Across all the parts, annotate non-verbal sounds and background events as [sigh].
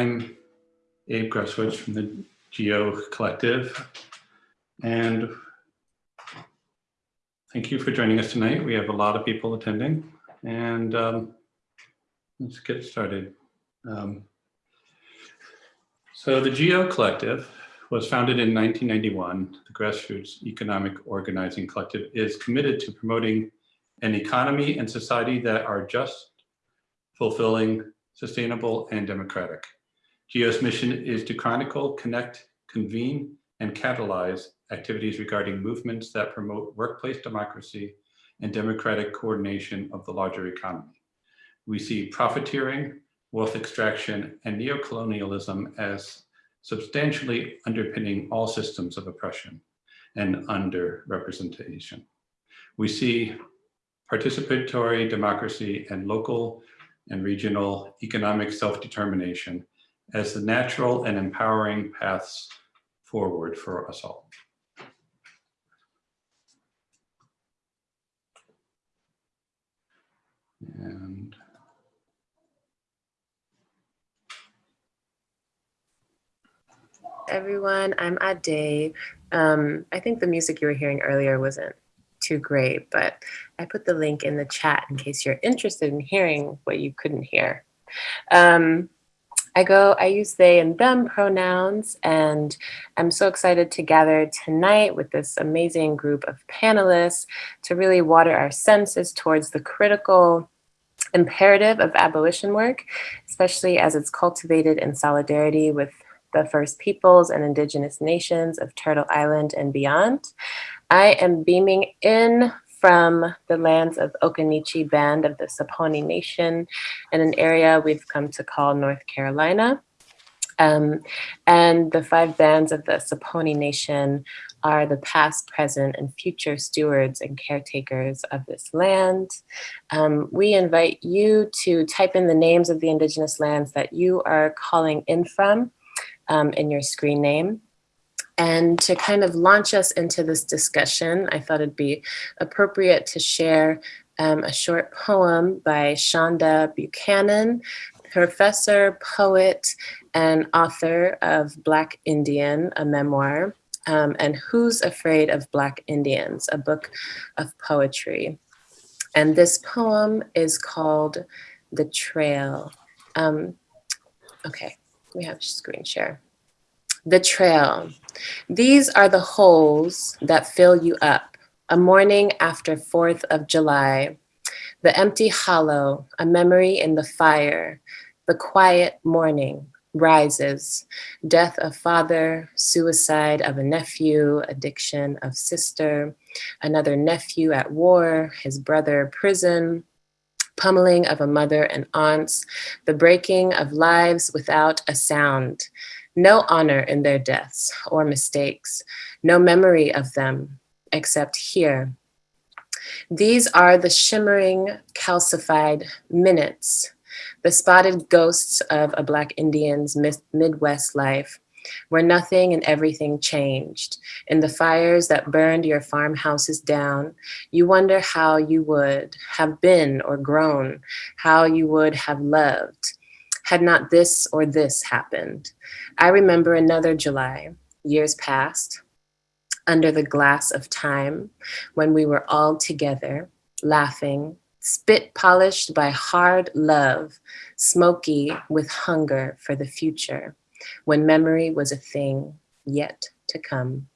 I'm Abe Gruswich from the Geo Collective. And thank you for joining us tonight. We have a lot of people attending and um, let's get started. Um, so the Geo Collective was founded in 1991. The Grassroots Economic Organizing Collective is committed to promoting an economy and society that are just, fulfilling, sustainable, and democratic. GEO's mission is to chronicle, connect, convene, and catalyze activities regarding movements that promote workplace democracy and democratic coordination of the larger economy. We see profiteering, wealth extraction, and neocolonialism as substantially underpinning all systems of oppression and underrepresentation. We see participatory democracy and local and regional economic self-determination as the natural and empowering paths forward for us all. And everyone. I'm Ade. Um, I think the music you were hearing earlier wasn't too great, but I put the link in the chat in case you're interested in hearing what you couldn't hear. Um, I go, I use they and them pronouns, and I'm so excited to gather tonight with this amazing group of panelists to really water our senses towards the critical imperative of abolition work, especially as it's cultivated in solidarity with the First Peoples and Indigenous nations of Turtle Island and beyond. I am beaming in from the lands of Occaneechi Band of the Saponi Nation in an area we've come to call North Carolina. Um, and the five bands of the Saponi Nation are the past, present, and future stewards and caretakers of this land. Um, we invite you to type in the names of the indigenous lands that you are calling in from um, in your screen name. And to kind of launch us into this discussion, I thought it'd be appropriate to share um, a short poem by Shonda Buchanan, professor, poet, and author of Black Indian, a memoir, um, and Who's Afraid of Black Indians, a book of poetry. And this poem is called The Trail. Um, okay, we have screen share. The trail. These are the holes that fill you up. A morning after 4th of July. The empty hollow, a memory in the fire. The quiet morning rises. Death of father, suicide of a nephew, addiction of sister, another nephew at war, his brother prison, pummeling of a mother and aunts, the breaking of lives without a sound, no honor in their deaths or mistakes, no memory of them except here. These are the shimmering, calcified minutes, the spotted ghosts of a Black Indian's Midwest life, where nothing and everything changed. In the fires that burned your farmhouses down, you wonder how you would have been or grown, how you would have loved, had not this or this happened. I remember another July, years past, under the glass of time, when we were all together, laughing, spit polished by hard love, smoky with hunger for the future when memory was a thing yet to come.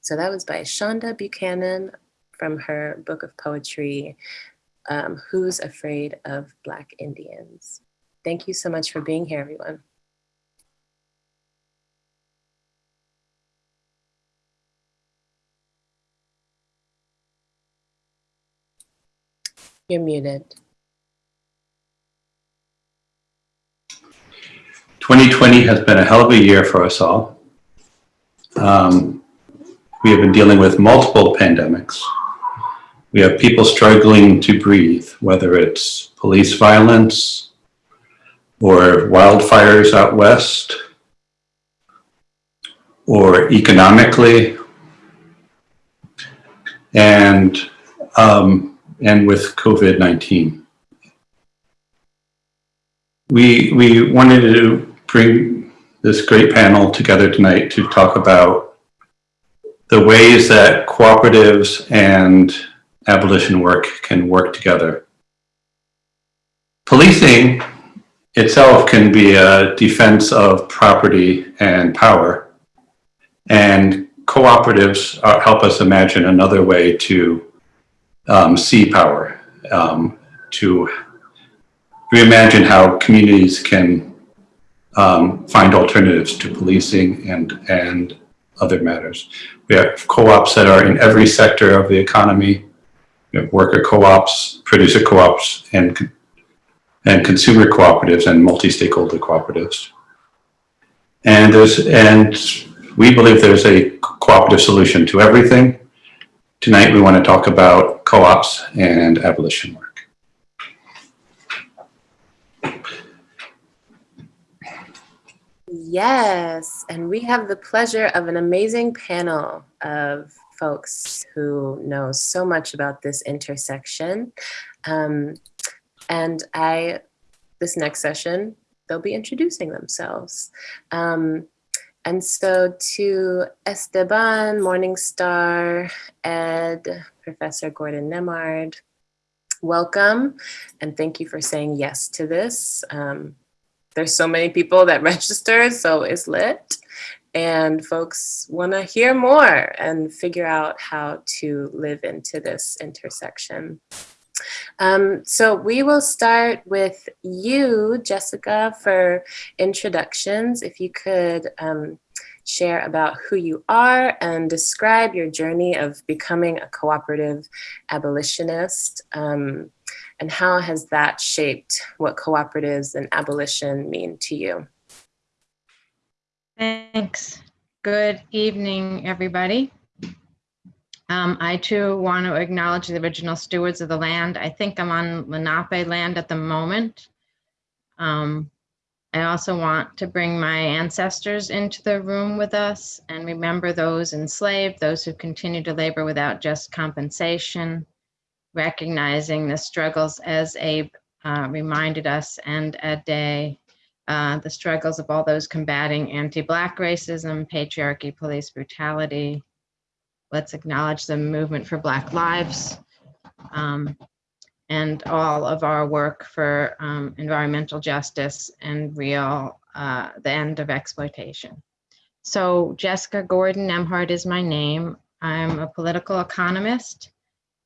So that was by Shonda Buchanan from her book of poetry, um, Who's Afraid of Black Indians? Thank you so much for being here, everyone. You're muted. 2020 has been a hell of a year for us all. Um, we have been dealing with multiple pandemics. We have people struggling to breathe, whether it's police violence or wildfires out west, or economically, and, um, and with COVID-19. we, we wanted to bring this great panel together tonight to talk about the ways that cooperatives and abolition work can work together. Policing itself can be a defense of property and power. And cooperatives uh, help us imagine another way to um, see power, um, to reimagine how communities can um, find alternatives to policing and, and other matters. We have co-ops that are in every sector of the economy. Worker co-ops, producer co-ops, and, and consumer cooperatives and multi-stakeholder cooperatives. And there's, and we believe there's a cooperative solution to everything. Tonight, we want to talk about co-ops and abolition work. Yes, and we have the pleasure of an amazing panel of folks who know so much about this intersection. Um, and I, this next session, they'll be introducing themselves. Um, and so to Esteban, Morningstar, Ed, Professor Gordon Nembhard, welcome and thank you for saying yes to this. Um, there's so many people that [laughs] registered, so it's lit. And folks want to hear more and figure out how to live into this intersection. Um, so we will start with you, Jessica, for introductions. If you could um, share about who you are and describe your journey of becoming a cooperative abolitionist. Um, and how has that shaped what cooperatives and abolition mean to you? Thanks. Good evening, everybody. Um, I too want to acknowledge the original stewards of the land. I think I'm on Lenape land at the moment. Um, I also want to bring my ancestors into the room with us and remember those enslaved, those who continue to labor without just compensation, recognizing the struggles as Abe uh, reminded us and a day, uh, the struggles of all those combating anti-Black racism, patriarchy, police brutality. Let's acknowledge the movement for Black lives um, and all of our work for um, environmental justice and real, uh, the end of exploitation. So Jessica Gordon Nembhard is my name. I'm a political economist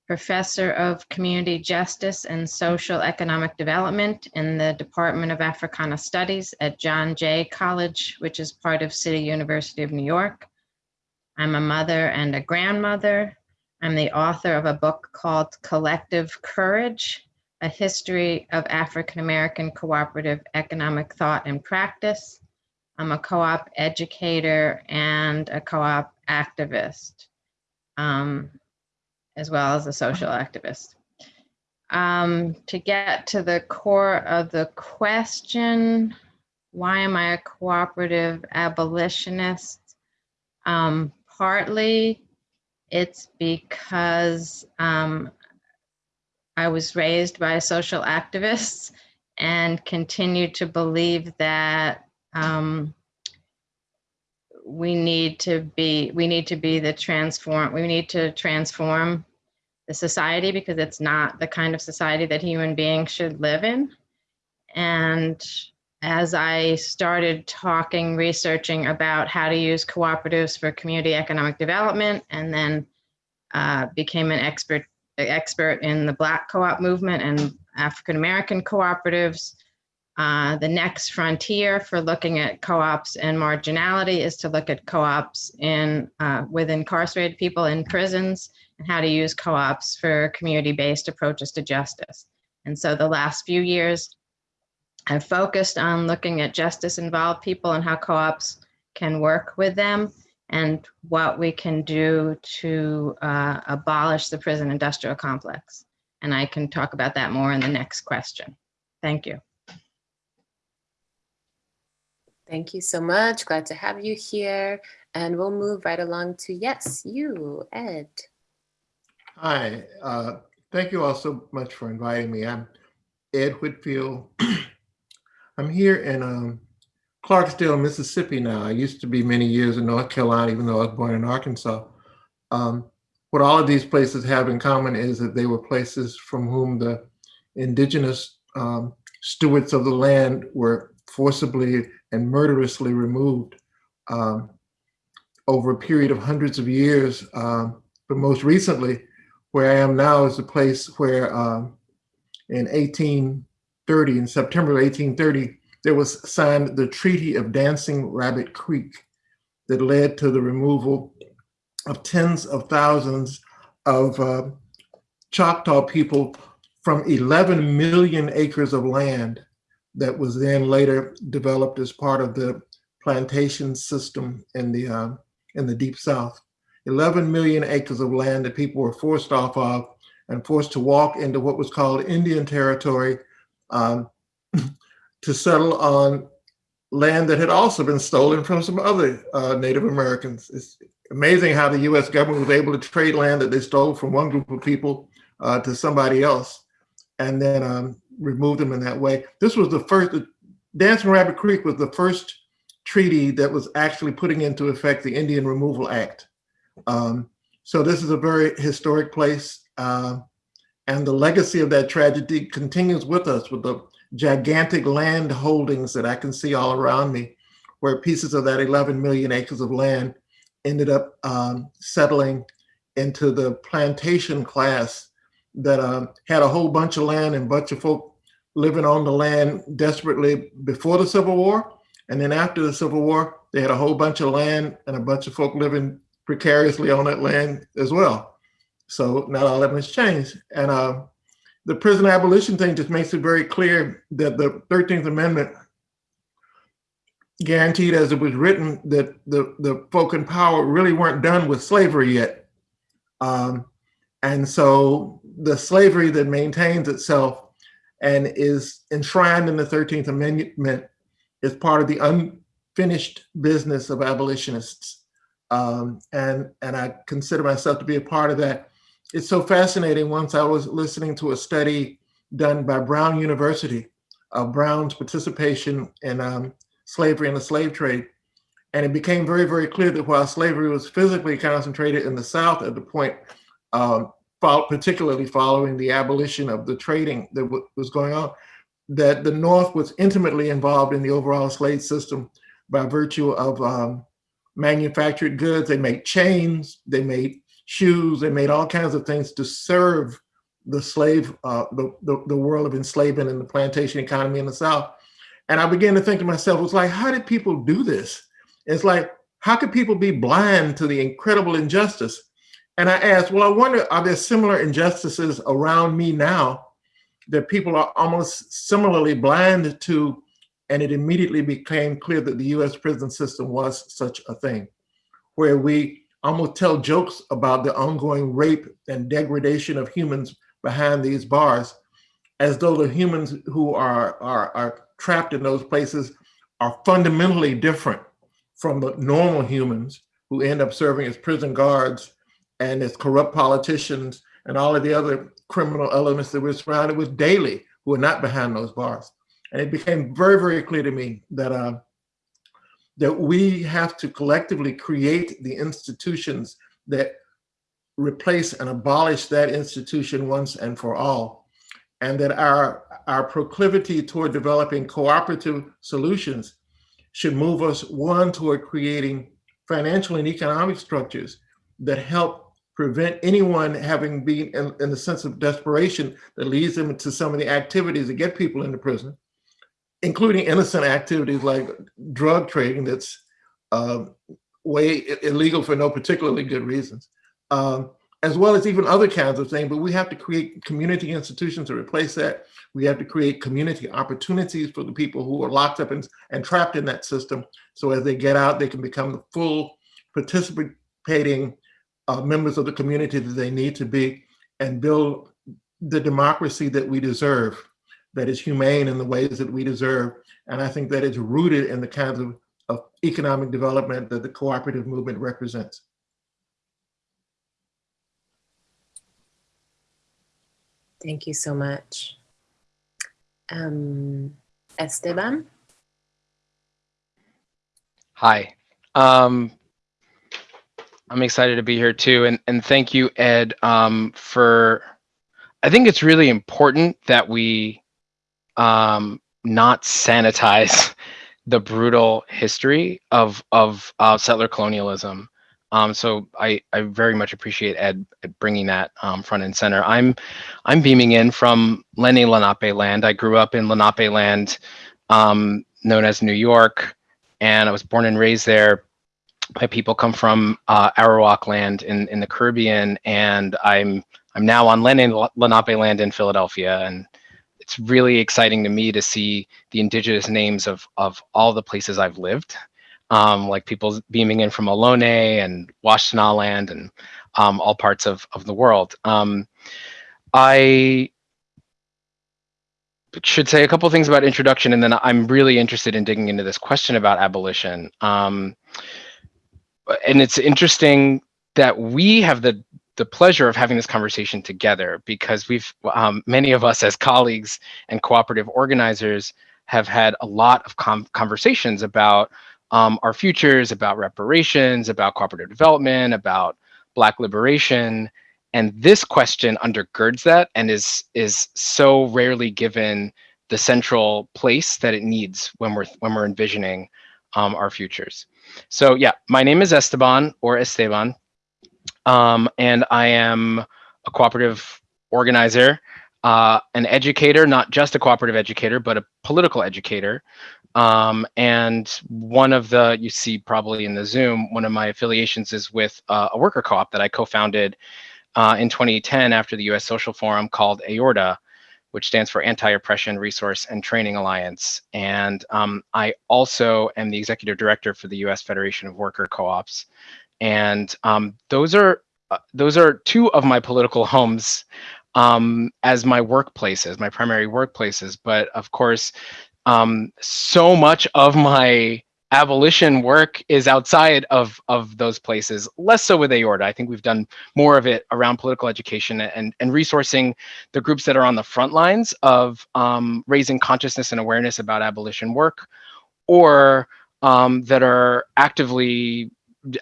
professor of community justice and social economic development in the Department of Africana Studies at John Jay College, which is part of City University of New York. I'm a mother and a grandmother. I'm the author of a book called Collective Courage, a history of African American cooperative economic thought and practice. I'm a co-op educator and a co-op activist. Um, as well as a social activist. Um, to get to the core of the question, why am I a cooperative abolitionist? Um, partly it's because um, I was raised by social activists and continue to believe that um, we need to be we need to be the transform we need to transform the society because it's not the kind of society that human beings should live in. And as i started talking researching about how to use cooperatives for community economic development and then uh, became an expert expert in the black co-op movement and african american cooperatives uh, the next frontier for looking at co-ops and marginality is to look at co-ops in uh, with incarcerated people in prisons and how to use co-ops for community-based approaches to justice. And so the last few years, I've focused on looking at justice-involved people and how co-ops can work with them and what we can do to uh, abolish the prison industrial complex. And I can talk about that more in the next question. Thank you. Thank you so much. Glad to have you here. And we'll move right along to, yes, you, Ed. Hi, uh, thank you all so much for inviting me. I'm Ed Whitfield. [clears throat] I'm here in um, Clarksdale, Mississippi now. I used to be many years in North Carolina, even though I was born in Arkansas. Um, what all of these places have in common is that they were places from whom the indigenous um, stewards of the land were forcibly and murderously removed um, over a period of hundreds of years. Um, but most recently, where I am now is a place where um, in 1830, in September of 1830, there was signed the Treaty of Dancing Rabbit Creek that led to the removal of tens of thousands of uh, Choctaw people from 11 million acres of land that was then later developed as part of the plantation system in the uh, in the deep south. 11 million acres of land that people were forced off of and forced to walk into what was called Indian territory um, to settle on land that had also been stolen from some other uh, Native Americans. It's amazing how the US government was able to trade land that they stole from one group of people uh, to somebody else and then um, remove them in that way. This was the first, Dancing Rabbit Creek was the first treaty that was actually putting into effect the Indian Removal Act. Um, so this is a very historic place. Uh, and the legacy of that tragedy continues with us with the gigantic land holdings that I can see all around me, where pieces of that 11 million acres of land ended up um, settling into the plantation class that um, had a whole bunch of land and bunch of folk living on the land desperately before the Civil War. And then after the Civil War, they had a whole bunch of land and a bunch of folk living precariously on that land as well. So not all that much changed. And uh, the prison abolition thing just makes it very clear that the 13th Amendment guaranteed as it was written that the, the folk in power really weren't done with slavery yet. Um, and so the slavery that maintains itself and is enshrined in the 13th Amendment is part of the unfinished business of abolitionists. Um, and, and I consider myself to be a part of that. It's so fascinating. Once I was listening to a study done by Brown University of Brown's participation in um, slavery and the slave trade. And it became very, very clear that while slavery was physically concentrated in the South at the point, um, particularly following the abolition of the trading that was going on, that the North was intimately involved in the overall slave system by virtue of um, manufactured goods. They made chains, they made shoes, they made all kinds of things to serve the slave, uh, the, the, the world of enslavement and the plantation economy in the South. And I began to think to myself, it's like, how did people do this? It's like, how could people be blind to the incredible injustice? And I asked, well, I wonder, are there similar injustices around me now that people are almost similarly blind to? And it immediately became clear that the US prison system was such a thing, where we almost tell jokes about the ongoing rape and degradation of humans behind these bars, as though the humans who are, are, are trapped in those places are fundamentally different from the normal humans who end up serving as prison guards and as corrupt politicians and all of the other criminal elements that we're surrounded with daily who are not behind those bars. And it became very, very clear to me that uh, that we have to collectively create the institutions that replace and abolish that institution once and for all. And that our, our proclivity toward developing cooperative solutions should move us one toward creating financial and economic structures that help prevent anyone having been in, in the sense of desperation that leads them to some of the activities that get people into prison, including innocent activities like drug trading that's uh, way illegal for no particularly good reasons, um, as well as even other kinds of things. But we have to create community institutions to replace that. We have to create community opportunities for the people who are locked up and, and trapped in that system. So as they get out, they can become the full participating uh, members of the community that they need to be and build the democracy that we deserve, that is humane in the ways that we deserve. And I think that is rooted in the kinds of, of economic development that the cooperative movement represents. Thank you so much. Um, Esteban? Hi. Um, I'm excited to be here too, and and thank you, Ed, um, for. I think it's really important that we um, not sanitize [laughs] the brutal history of of uh, settler colonialism. Um, so I, I very much appreciate Ed bringing that um, front and center. I'm I'm beaming in from Lenni Lenape land. I grew up in Lenape land, um, known as New York, and I was born and raised there. My people come from uh, Arawak land in, in the Caribbean, and I'm I'm now on Lenape land in Philadelphia, and it's really exciting to me to see the indigenous names of of all the places I've lived um, like people beaming in from Ohlone and Washtenaw land and um, all parts of, of the world. Um, I should say a couple things about introduction and then I'm really interested in digging into this question about abolition. Um, and it's interesting that we have the the pleasure of having this conversation together because we've um, many of us as colleagues and cooperative organizers have had a lot of conversations about um, our futures, about reparations, about cooperative development, about Black liberation. And this question undergirds that and is, is so rarely given the central place that it needs when we're, when we're envisioning um, our futures. So yeah, my name is Esteban or Esteban, um, and I am a cooperative organizer, uh, an educator, not just a cooperative educator, but a political educator um, and one of the, you see probably in the Zoom, one of my affiliations is with uh, a worker co-op that I co-founded uh, in 2010 after the US Social Forum called AORTA, which stands for Anti-Oppression Resource and Training Alliance. And um, I also am the executive director for the US Federation of Worker Co-ops. And um, those are uh, those are two of my political homes um, as my workplaces, my primary workplaces. But of course, um, so much of my abolition work is outside of of those places less so with aorta i think we've done more of it around political education and and resourcing the groups that are on the front lines of um, raising consciousness and awareness about abolition work or um, that are actively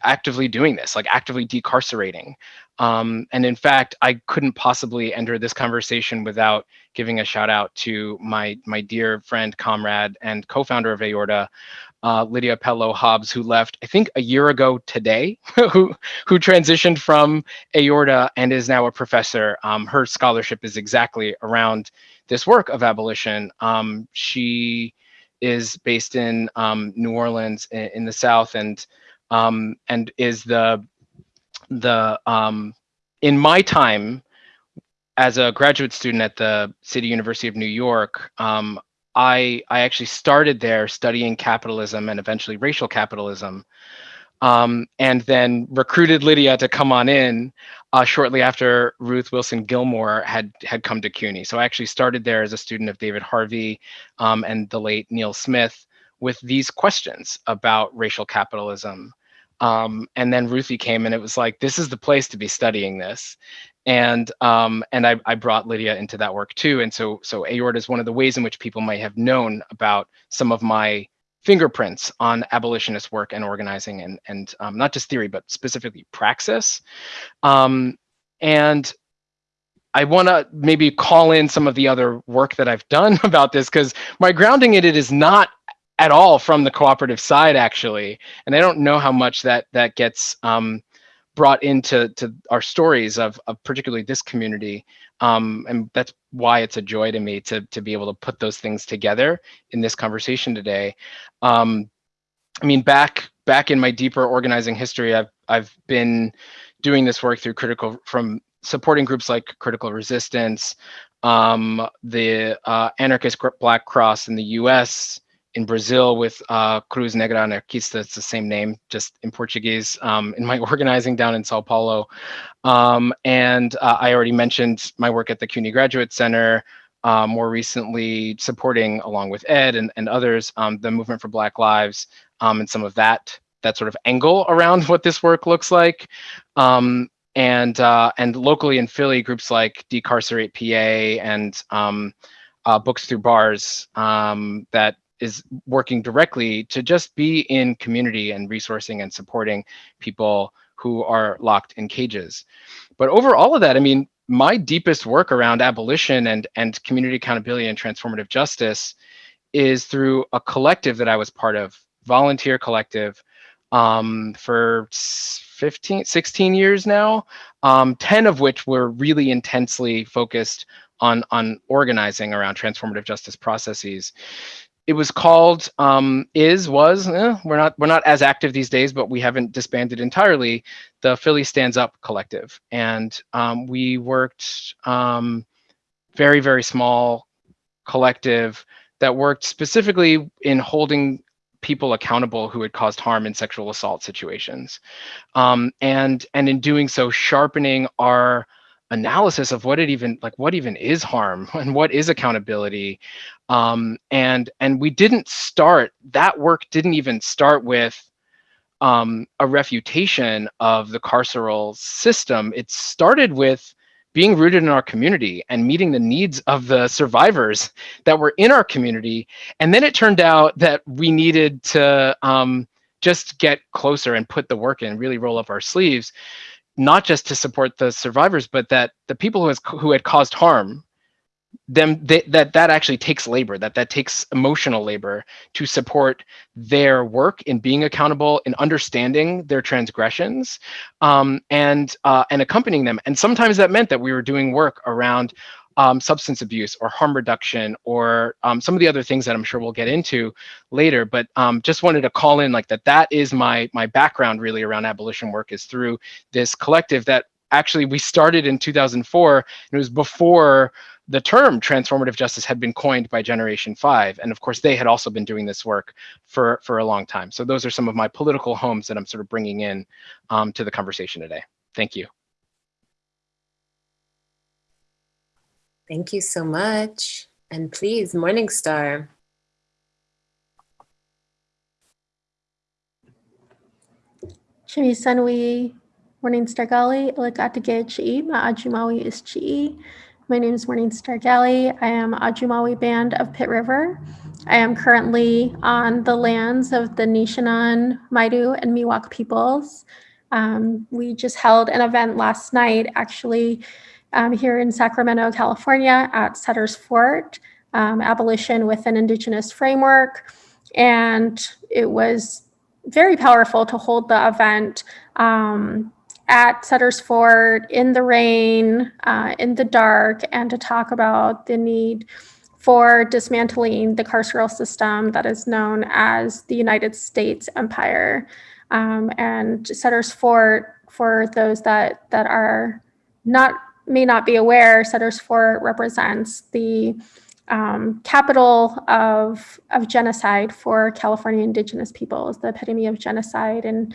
actively doing this like actively decarcerating um, and in fact, I couldn't possibly enter this conversation without giving a shout out to my my dear friend, comrade, and co-founder of Aorta, uh, Lydia Pelot-Hobbs, who left, I think, a year ago today, [laughs] who who transitioned from Aorta and is now a professor. Um, her scholarship is exactly around this work of abolition. Um, she is based in um, New Orleans in, in, the South and um, and is the the um, in my time as a graduate student at the City University of New York, um, I I actually started there studying capitalism and eventually racial capitalism, um, and then recruited Lydia to come on in uh, shortly after Ruth Wilson Gilmore had had come to CUNY. So I actually started there as a student of David Harvey um, and the late Neil Smith with these questions about racial capitalism. Um, and then Ruthie came and it was like, this is the place to be studying this. And um, and I, I brought Lydia into that work too. And so so aorta is one of the ways in which people might have known about some of my fingerprints on abolitionist work and organizing and, and um, not just theory, but specifically praxis. Um, and I want to maybe call in some of the other work that I've done [laughs] about this because my grounding in it is not at all from the cooperative side actually. And i don't know how much that that gets um, brought into to our stories of, of particularly this community. Um, and that's why it's a joy to me to to be able to put those things together in this conversation today. Um, i mean back back in my deeper organizing history i've i've been doing this work through critical from supporting groups like critical resistance um, the uh, anarchist black cross in the us in Brazil with uh, Cruz Negra Anarquista. It's the same name, just in Portuguese, um, in my [laughs] organizing down in Sao Paulo. Um, and uh, I already mentioned my work at the CUNY Graduate Center, uh, more recently supporting, along with Ed and, and others, um, the Movement for Black Lives um, and some of that that sort of angle around [laughs] what this work looks like. Um, and uh, and locally in Philly, groups like Decarcerate PA and um, uh, Books Through Bars that is working directly to just be in community and resourcing and supporting people who are locked in cages. But over all of that, I mean, my deepest work around abolition and, and community accountability and transformative justice is through a collective that I was part of, volunteer collective, um, for 15, 16 years now, um, 10 of which were really intensely focused on, on organizing around transformative justice processes it was called um, is was eh, we're not we're not as active these days but we haven't disbanded entirely the philly stands up collective. And um, we worked um, very very small collective that worked specifically in holding people accountable who had caused harm in sexual assault situations. Um, and and in doing so sharpening our analysis of what it even like what even is harm [laughs] and what is accountability um, and and we didn't start that work didn't even start with um, a refutation of the carceral system. It started with being rooted in our community and meeting the needs of the survivors that were in our community. And then it turned out that we needed to um, just get closer and put the work in really roll up our sleeves not just to support the survivors, but that the people who has who had caused harm, them they, that that actually takes labor, that that takes emotional labor to support their work in being accountable, in understanding their transgressions, um, and uh, and accompanying them. And sometimes that meant that we were doing work around um, substance abuse or harm reduction or um, some of the other things that I'm sure we'll get into later. But um, just wanted to call in like that. That is my my background really around abolition work is through this collective that actually we started in 2004. And it was before the term transformative justice had been coined by Generation Five, and of course they had also been doing this work for for a long time. So those are some of my political homes that I'm sort of bringing in um, to the conversation today. Thank you. Thank you so much. And please, Morningstar. Chimisanui Morningstar Gali, Ilagatage Chi, Ma'ajumawi is Chi. My name is Morningstar Gali. I am Ajumawi Band of Pit River. I am currently on the lands of the Nisenan, Maidu, and Miwok peoples. Um, we just held an event last night, actually, um, here in Sacramento, California at Sutter's Fort, um, abolition with an indigenous framework. And it was very powerful to hold the event um, at Sutter's Fort in the rain, uh, in the dark, and to talk about the need for dismantling the carceral system that is known as the United States Empire. Um, and Sutter's Fort, for those that, that are not may not be aware, Sutter's Fort represents the um, capital of, of genocide for California indigenous peoples, the epitome of genocide. And,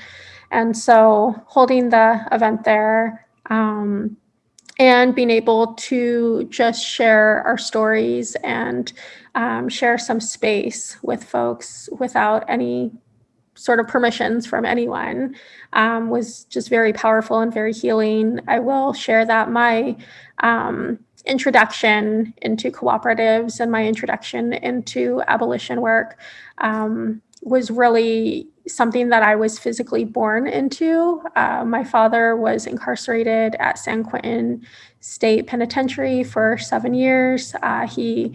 and so holding the event there um, and being able to just share our stories and um, share some space with folks without any sort of permissions from anyone um, was just very powerful and very healing. I will share that my um, introduction into cooperatives and my introduction into abolition work um, was really something that I was physically born into. Uh, my father was incarcerated at San Quentin State Penitentiary for seven years. Uh, he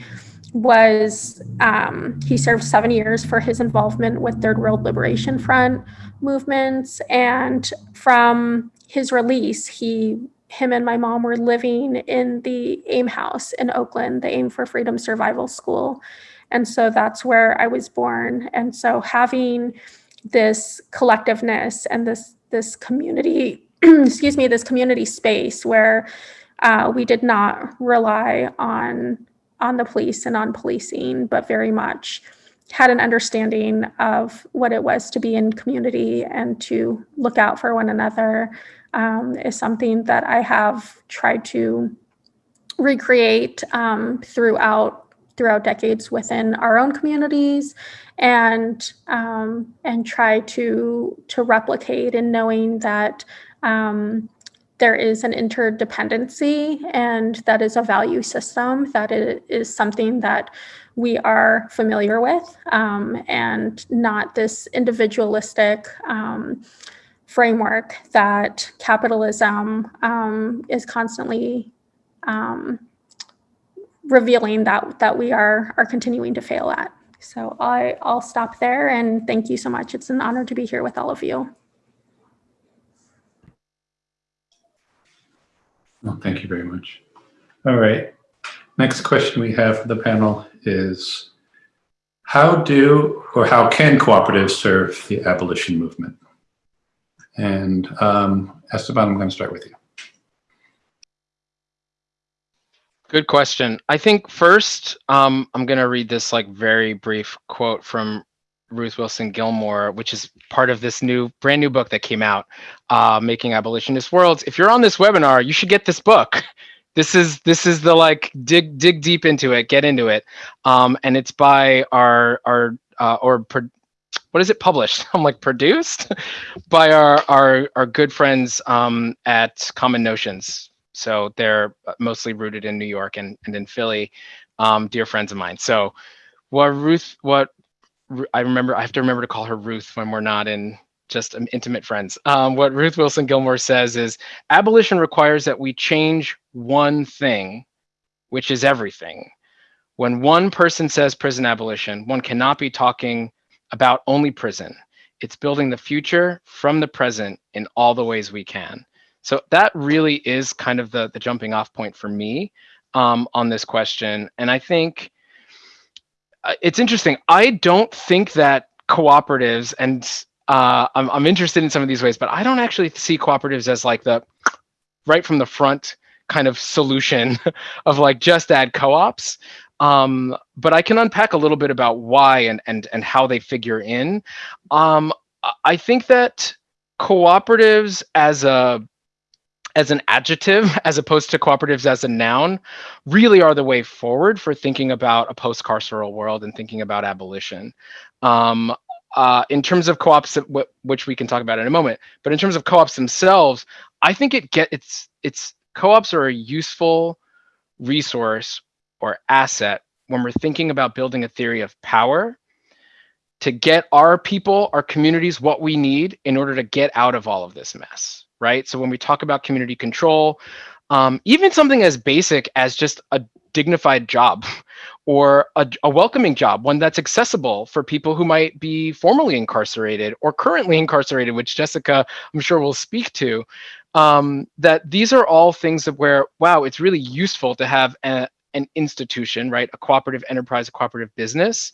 was um, he served seven years for his involvement with Third World Liberation Front movements, and from his release, he him and my mom were living in the AIM house in Oakland, the AIM for Freedom Survival School, and so that's where I was born. And so having this collectiveness and this this community, [clears throat] excuse me, this community space where uh, we did not rely on on the police and on policing, but very much had an understanding of what it was to be in community and to look out for one another um, is something that I have tried to recreate um, throughout throughout decades within our own communities and um, and try to to replicate in knowing that um, there is an interdependency and that is a value system that it is something that we are familiar with um, and not this individualistic um, framework that capitalism um, is constantly um, revealing that that we are are continuing to fail at. So I I'll stop there and thank you so much. It's an honor to be here with all of you. Well, thank you very much. All right. Next question we have for the panel is how do or how can cooperatives serve the abolition movement? And um, Esteban, I'm going to start with you. Good question. I think first, um, I'm going to read this like very brief quote from Ruth Wilson Gilmore, which is part of this new brand new book that came out, uh, Making Abolitionist Worlds. If you're on this webinar, you should get this book. This is this is the like dig dig deep into it, get into it, um, and it's by our our uh, or what is it published? [laughs] I'm like produced [laughs] by our our our good friends um, at Common Notions. So they're mostly rooted in New York and and in Philly, um, dear friends of mine. So what Ruth what I remember I have to remember to call her Ruth when we're not in just intimate friends. Um, what Ruth Wilson Gilmore says is abolition requires that we change one thing, which is everything. When one person says prison abolition, one cannot be talking about only prison. It's building the future from the present in all the ways we can. So that really is kind of the, the jumping off point for me um, on this question. And I think uh, it's interesting. I don't think that cooperatives and uh, I'm, I'm interested in some of these ways, but I don't actually see cooperatives as like the right from the front kind of solution [laughs] of like just add co-ops. Um, but I can unpack a little bit about why and and and how they figure in. Um, I think that cooperatives as a as an adjective [laughs] as opposed to cooperatives as a noun really are the way forward for thinking about a post-carceral world and thinking about abolition. Um, uh, in terms of co-ops, which we can talk about in a moment, but in terms of co-ops themselves, I think it get it's it's co-ops are a useful resource or asset when we're thinking about building a theory of power to get our people, our communities, what we need in order to get out of all of this mess, right? So when we talk about community control, um, even something as basic as just a dignified job [laughs] or a, a, welcoming job, one that's accessible for people who might be formerly incarcerated or currently incarcerated, which Jessica, I'm sure will speak to, um, that these are all things that where, wow, it's really useful to have a, an institution, right? A cooperative enterprise, a cooperative business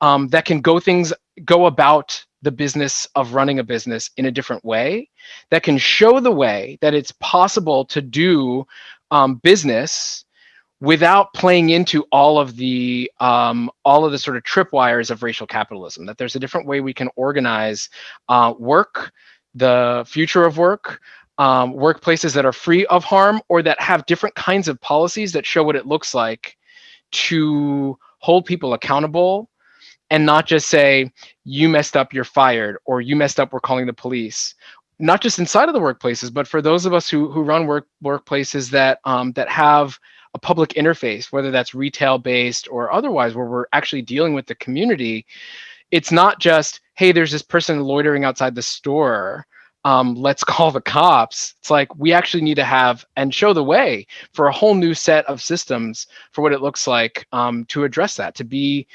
um, that can go things, go about the business of running a business in a different way, that can show the way that it's possible to do um, business without playing into all of the um, all of the sort of tripwires of racial capitalism. That there's a different way we can organize uh, work, the future of work, um, workplaces that are free of harm or that have different kinds of policies that show what it looks like to hold people accountable and not just say you messed up you're fired or you messed up we're calling the police not just inside of the workplaces but for those of us who who run work workplaces that um, that have a public interface, whether that's retail based or otherwise, where we're actually dealing with the community, it's not just, hey, there's this person loitering outside the store. Um, let's [laughs] call the cops. It's like we actually need to have and show the way for a whole new set of systems for what it looks like um, to address that, to be,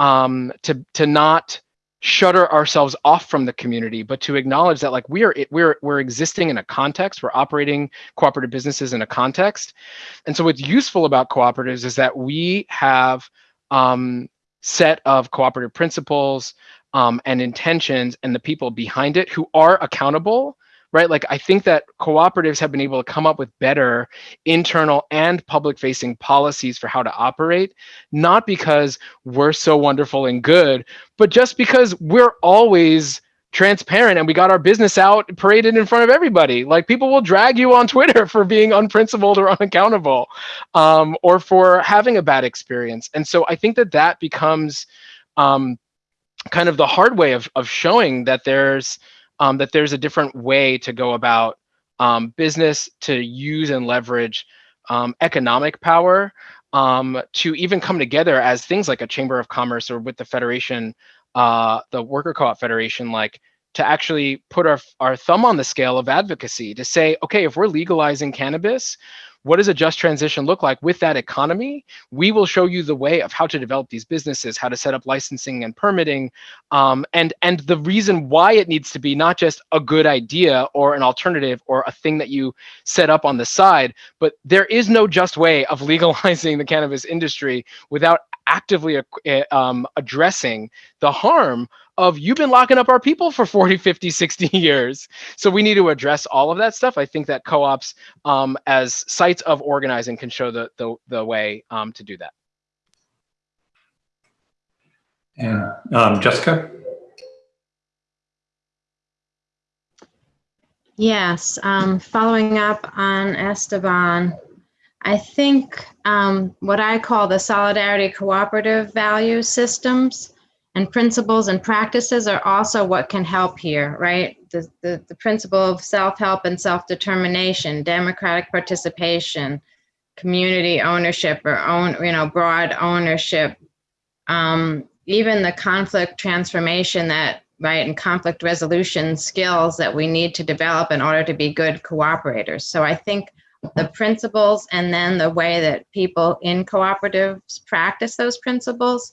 um, to to not shutter ourselves off from the community, but to acknowledge that like we are we're we're existing in a context, we're operating cooperative businesses in a context. And so what's useful about cooperatives is that we have um, set of cooperative principles um, and intentions and the people behind it who are accountable right? Like I think that cooperatives have been able to come up with better internal and public facing policies for how to operate, not because we're so wonderful and good, but just because we're always transparent and we got our business out paraded in front of everybody like people will drag you on twitter [laughs] for being unprincipled or unaccountable um, or for having a bad experience and so i think that that becomes um, kind of the hard way of, of showing that there's um, that there's a different way to go about um, business to use and leverage um, economic power um, to even come together as things like a chamber of commerce or with the federation, uh, the worker co-op federation, like to actually put our, our thumb on the scale of advocacy to say, okay, if we're legalizing cannabis, what does a just transition look like with that economy? We will show you the way of how to develop these businesses, how to set up licensing and permitting, um, and and the reason why it needs to be not just a good idea or an alternative or a thing that you set up on the side, but there is no just way of [laughs] legalizing the cannabis industry without actively uh, um, addressing the harm of you've been locking up our people for [laughs] 40, 50, 60 years. So we need to address all of that stuff. I think that co-ops um, as sites of organizing can show the, the, the way um, to do that. And um, Jessica? Yes, um, following up on Esteban, I think um, what I call the solidarity cooperative value systems and principles and practices are also what can help here, right? The, the, the principle of self-help and self-determination, democratic participation, community ownership or own, you know, broad ownership, um, even the conflict transformation that, right, and conflict resolution skills that we need to develop in order to be good cooperators. So I think the principles and then the way that people in cooperatives practice those principles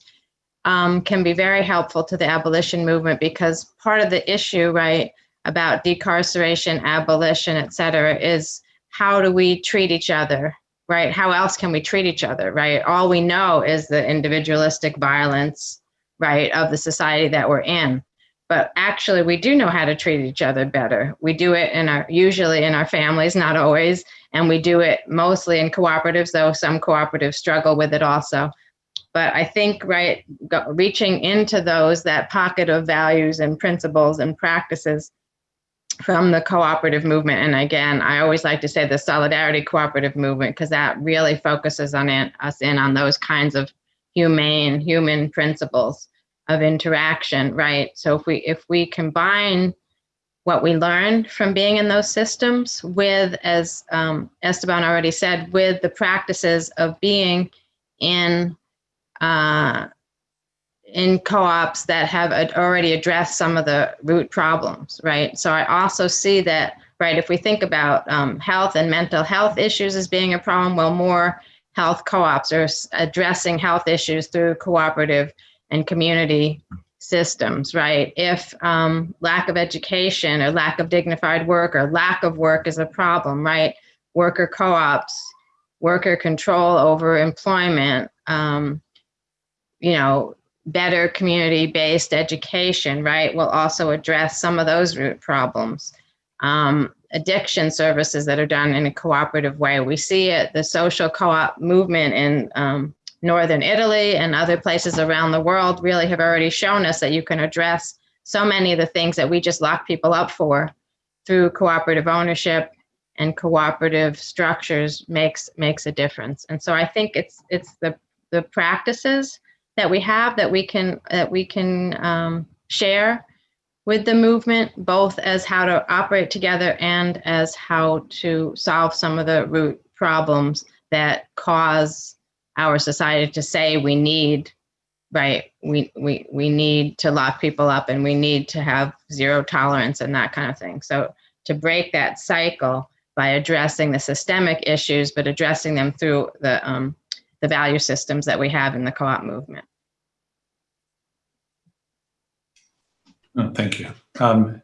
um, can be very helpful to the abolition movement because part of the issue, right, about decarceration, abolition, et cetera, is how do we treat each other, right? How else can we treat each other, right? All we know is the individualistic violence, right, of the society that we're in. But actually, we do know how to treat each other better. We do it in our, usually in our families, not always, and we do it mostly in cooperatives, though some cooperatives struggle with it also. But I think, right, reaching into those, that pocket of values and principles and practices from the cooperative movement. And again, I always like to say the solidarity cooperative movement, because that really focuses on it, us in on those kinds of humane, human principles of interaction, right? So if we if we combine what we learned from being in those systems with, as um, Esteban already said, with the practices of being in uh, in co-ops that have already addressed some of the root problems, right? So I also see that, right, if we think about um, health and mental health issues as being a problem, well, more health co-ops are addressing health issues through cooperative and community systems, right? If um, lack of education or lack of dignified work or lack of work is a problem, right? Worker co-ops, worker control over employment, um, you know, better community-based education, right, will also address some of those root problems. Um, addiction services that are done in a cooperative way. We see it, the social co-op movement in um, Northern Italy and other places around the world really have already shown us that you can address so many of the things that we just lock people up for through cooperative ownership and cooperative structures makes makes a difference. And so I think it's it's the the practices that we have that we can that we can um, share with the movement, both as how to operate together and as how to solve some of the root problems that cause our society to say we need right we we we need to lock people up and we need to have zero tolerance and that kind of thing so to break that cycle by addressing the systemic issues but addressing them through the um, the value systems that we have in the co-op movement. Oh, thank you. Um,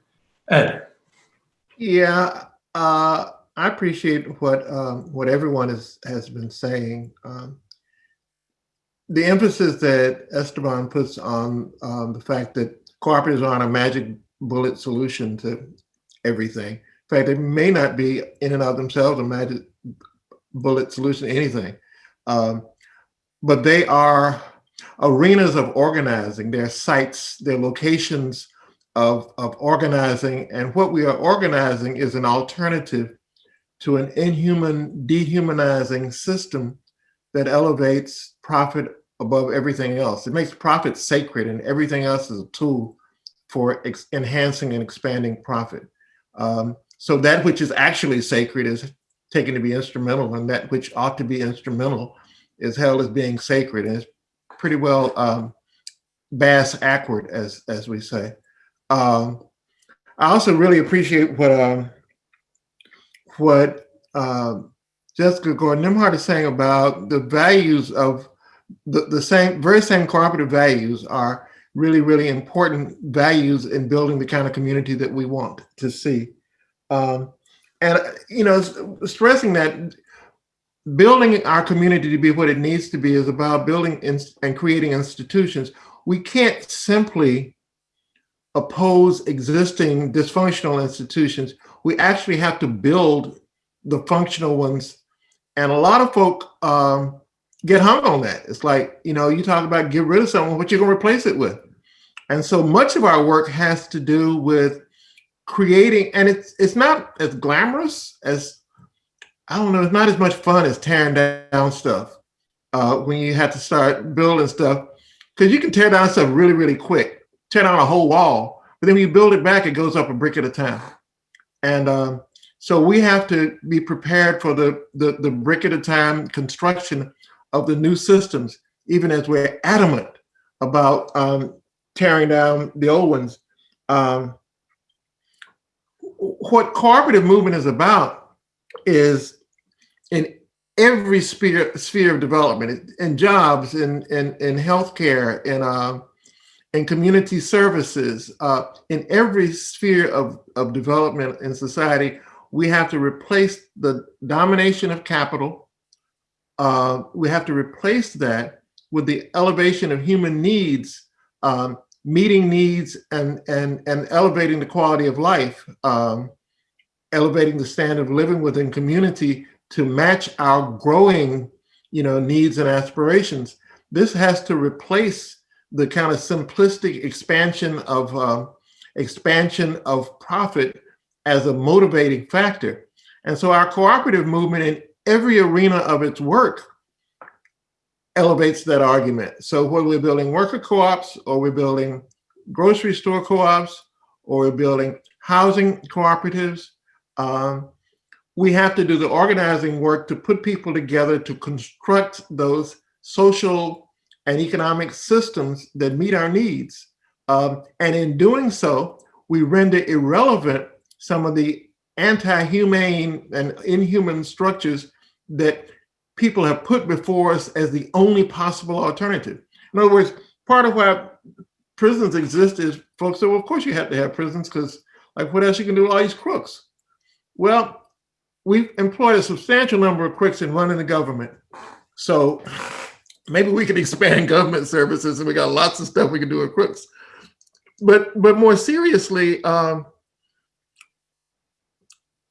Ed? Yeah, uh, I appreciate what um, what everyone has, has been saying. Um, the emphasis that Esteban puts on um, the fact that cooperatives aren't a magic bullet solution to everything. In fact, they may not be in and of themselves a magic bullet solution to anything. Um, but they are arenas of organizing. They're sites, they're locations of, of organizing. And what we are organizing is an alternative to an inhuman, dehumanizing system that elevates profit above everything else. It makes profit sacred and everything else is a tool for enhancing and expanding profit. Um, so that which is actually sacred is taken to be instrumental, and that which ought to be instrumental is held as being sacred. And it's pretty well um, bass awkward, as as we say. Um, I also really appreciate what um, what um Jessica Gordon Nembhard is saying about the values of the, the same, very same cooperative values are really, really important values in building the kind of community that we want to see. Um, and, uh, you know, stressing that building our community to be what it needs to be is about building and creating institutions. We can't simply oppose existing dysfunctional institutions. We actually have to build the functional ones. And a lot of folk um, get hung on that. It's like, you know, you talk about get rid of someone, what you're gonna replace it with? And so much of our work has to do with creating, and it's it's not as glamorous as I don't know, it's not as much fun as tearing down stuff uh, when you have to start building stuff. Because you can tear down stuff really, really quick, tear down a whole wall, but then when you build it back, it goes up a brick at a time. And um, so we have to be prepared for the, the, the brick at a time construction of the new systems, even as we're adamant about um, tearing down the old ones. Um, what cooperative movement is about is in every sphere sphere of development, in jobs, in in in healthcare, in uh, in community services, uh, in every sphere of of development in society, we have to replace the domination of capital. Uh, we have to replace that with the elevation of human needs, um, meeting needs and, and, and elevating the quality of life, um, elevating the standard of living within community to match our growing you know, needs and aspirations. This has to replace the kind of simplistic expansion of uh, expansion of profit as a motivating factor. And so our cooperative movement in every arena of its work elevates that argument. So whether we're building worker co-ops or we're building grocery store co-ops or we're building housing cooperatives, um, we have to do the organizing work to put people together to construct those social and economic systems that meet our needs. Um, and in doing so, we render irrelevant some of the anti-humane and inhuman structures that people have put before us as the only possible alternative. In other words, part of why prisons exist is folks say, well, of course you have to have prisons because like what else you can do with all these crooks? Well, we've employed a substantial number of crooks in running the government. So maybe we could expand [laughs] government services and we got lots of stuff we can do with crooks. But but more seriously, um,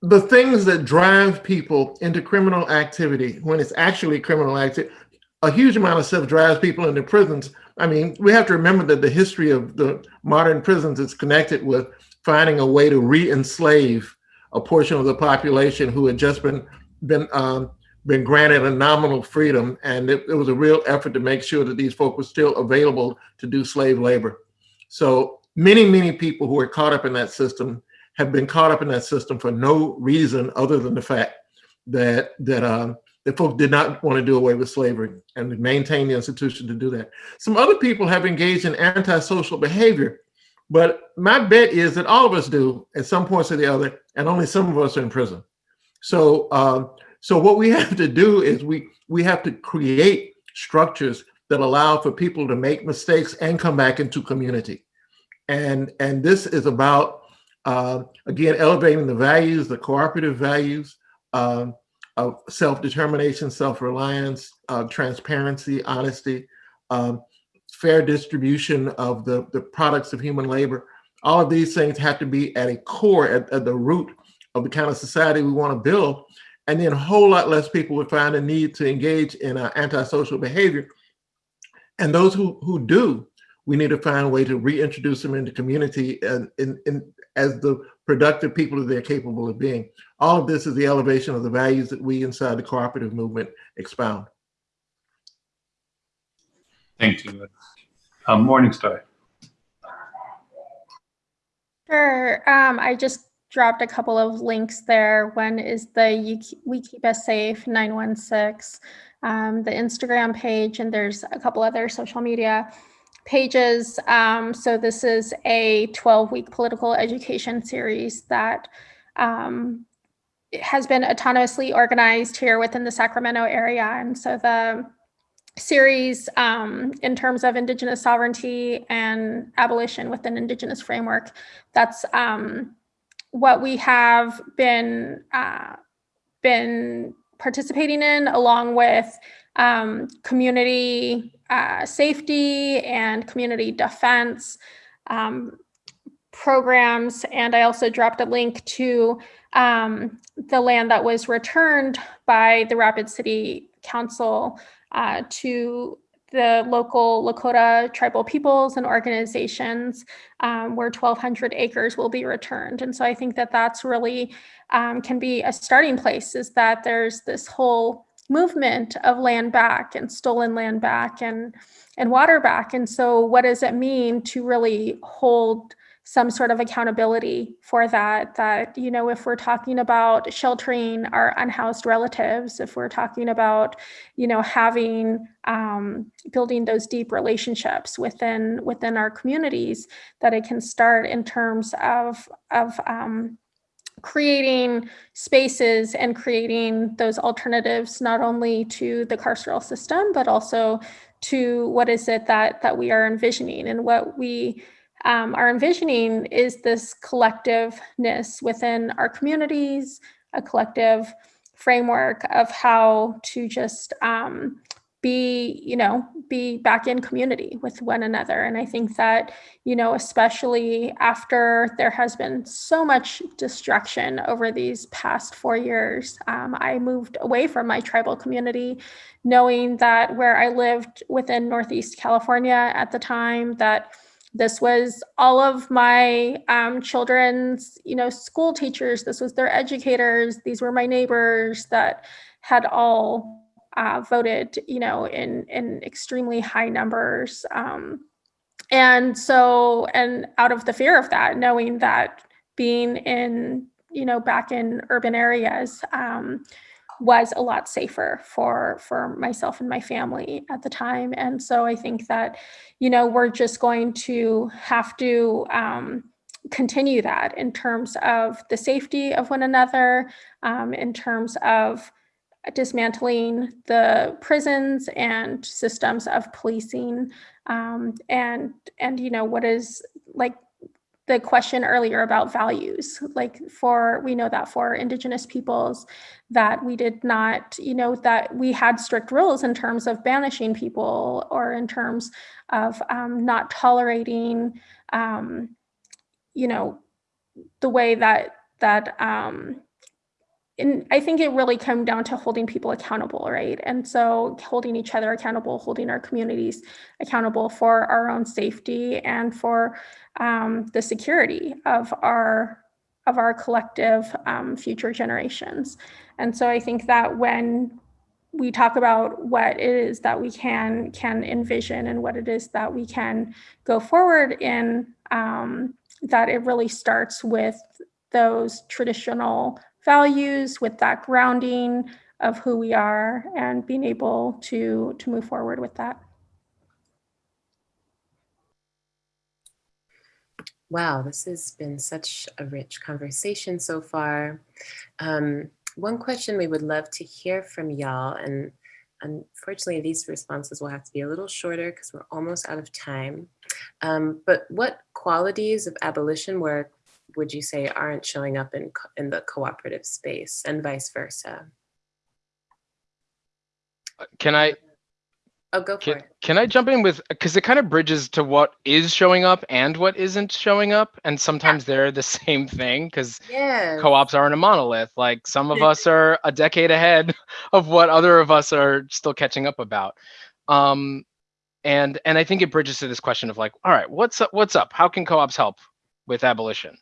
the things that drive people into criminal activity when it's actually criminal activity, a huge amount of stuff drives people into prisons. I mean, we have to remember that the history of the modern prisons is connected with finding a way to re-enslave a portion of the population who had just been been um, been granted a nominal freedom, and it, it was a real effort to make sure that these folk were still available to do slave labor. So many, many people who are caught up in that system have been caught up in that system for no reason other than the fact that that um, that folks did not want to do away with slavery and maintain the institution to do that. Some other people have engaged in antisocial behavior, but my bet is that all of us do at some points or the other, and only some of us are in prison. So, um, so what we have to do is we we have to create structures that allow for people to make mistakes and come back into community, and and this is about uh, again elevating the values, the cooperative values um, of self-determination, self-reliance, uh, transparency, honesty, um, fair distribution of the the products of human labor. All of these things have to be at a core, at, at the root of the kind of society we want to build. And then a whole lot less people would find a need to engage in uh, antisocial behavior. And those who, who do, we need to find a way to reintroduce them into community and in, in, as the productive people that they're capable of being. All of this is the elevation of the values that we inside the cooperative movement expound. Thank you. Um, Morningstar. Sure. Um, I just dropped a couple of links there. One is the We Keep Us Safe 916, um, the Instagram page, and there's a couple other social media pages. Um, so this is a 12 week political education series that um, has been autonomously organized here within the Sacramento area. And so the series um, in terms of Indigenous sovereignty and abolition within Indigenous framework, that's um, what we have been uh, been participating in, along with um, community uh, safety and community defense um, programs. And I also dropped a link to um, the land that was returned by the Rapid City Council uh, to the local Lakota tribal peoples and organizations um, where 1,200 acres will be returned. And so I think that that's really um, can be a starting place is that there's this whole movement of land back and stolen land back and and water back. And so what does it mean to really hold some sort of accountability for that that you know if we're talking about sheltering our unhoused relatives if we're talking about you know having um, building those deep relationships within within our communities that it can start in terms of of um, creating spaces and creating those alternatives not only to the carceral system but also to what is it that that we are envisioning and what we um, are envisioning is this collectiveness within our communities, a collective framework of how to just um, be, you know, be back in community with one another. And I think that, you know, especially after there has been so much destruction over these past four years, um, I moved away from my tribal community, knowing that where I lived within Northeast California at the time, that this was all of my um, children's you know school teachers this was their educators these were my neighbors that had all uh, voted you know in in extremely high numbers um, and so and out of the fear of that knowing that being in you know back in urban areas um, was a lot safer for for myself and my family at the time. And so i think that you know we're just going to have to um, continue that in terms of the safety of one another um, in terms of dismantling the prisons and systems of policing um, and and you know what is like the question earlier about values like for we know that for indigenous peoples that we did not you know that we had strict rules in terms of banishing people or in terms of um, not tolerating um, you know the way that that um, and I think it really came down to holding people accountable, right? And so holding each other accountable, holding our communities accountable for our own safety and for um, the security of our of our collective um, future generations. And so I think that when we talk about what it is that we can can envision and what it is that we can go forward in, um, that it really starts with those traditional values, with that grounding of who we are and being able to, to move forward with that. Wow, this has been such a rich conversation so far. Um, one question we would love to hear from y'all, and unfortunately these responses will have to be a little shorter because we're almost out of time. Um, but what qualities of abolition work would you say aren't showing up in, in the cooperative space and vice versa? Can I Oh, go for can, it. can I jump in with because it kind of bridges to what is showing up and what isn't showing up, and sometimes they're the [laughs] same thing because Yeah. co-ops aren't a monolith. Like some of us [laughs] are a decade ahead [laughs] of what other of us are still catching up about. Um, and and I think it bridges to this question of like, all right, what's up? What's up? How can co-ops help with abolition?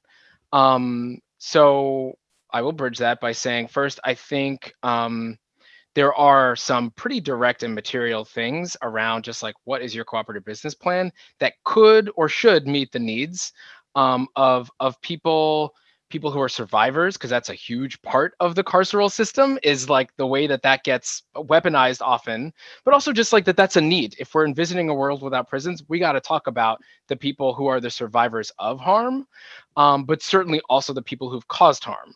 Um, so I will bridge that by saying first, I think um, there are some pretty direct and material things around just like what is your cooperative business plan that could or should meet the needs um, of of people people who are survivors because that's a huge part of the carceral system is like the way that that gets weaponized often but also just like that that's a need. If we're envisioning a world without prisons we got to talk about the people who are the survivors of harm um, but certainly also the people who've caused harm.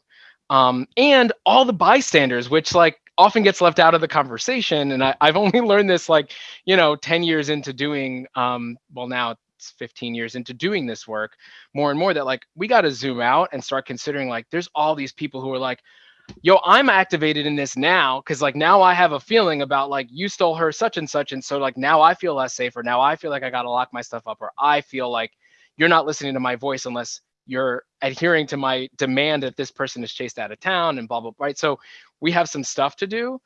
Um, and all the bystanders which like often gets left out of the conversation and I, i've only [laughs] learned this like you know 10 years into doing um, well now it's 15 years into doing this work more and more that like we got to zoom out and start considering like there's all these people who are like yo i'm activated in this now because like now i have a feeling about like you stole her such and such and so like now i feel less safe or now i feel like i gotta lock my stuff up or i feel like you're not listening to my voice unless you're adhering to my demand that this person is chased out of town and blah blah right? So we have some stuff to do.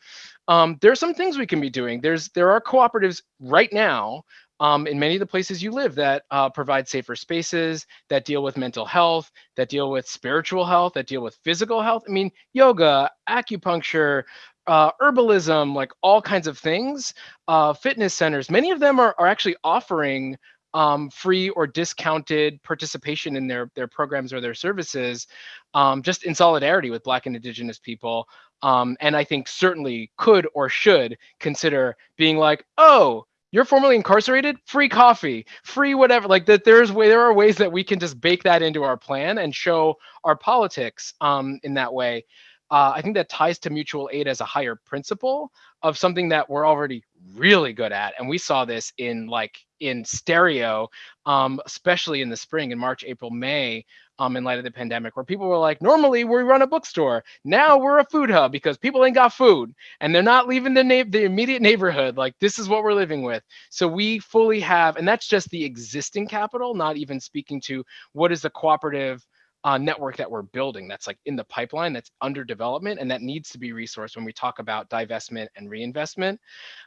Um, there are some things we can be doing. There's there are cooperatives right now um, in many of the places you live that uh, provide safer spaces, that deal with mental health, that deal with spiritual health, that deal with physical health. I mean, yoga, acupuncture, uh, herbalism, like all kinds of things, uh, fitness centers, many of them are, are actually offering um, free or discounted participation in their, their programs or their services, um, just in solidarity with Black and Indigenous people. Um, and I think certainly could or should consider being like, oh, you're formerly incarcerated? Free coffee. Free whatever. Like that there's way there are ways that we can just bake that into our plan and show our politics um, in that way. Uh, i think that ties to mutual aid as a higher principle of something that we're already really good at. And we saw this in like in stereo um, especially in the spring in march april may um, in light of the pandemic, where people were like, normally we run a bookstore. Now we're a food hub because people ain't got food and they're not leaving the, na- the immediate neighborhood. Like this is what we're living with. So we fully have, and that's just the existing capital, not even speaking to what is the cooperative uh, network that we're building that's like in the pipeline that's under development and that needs to be resourced when we talk about divestment and reinvestment.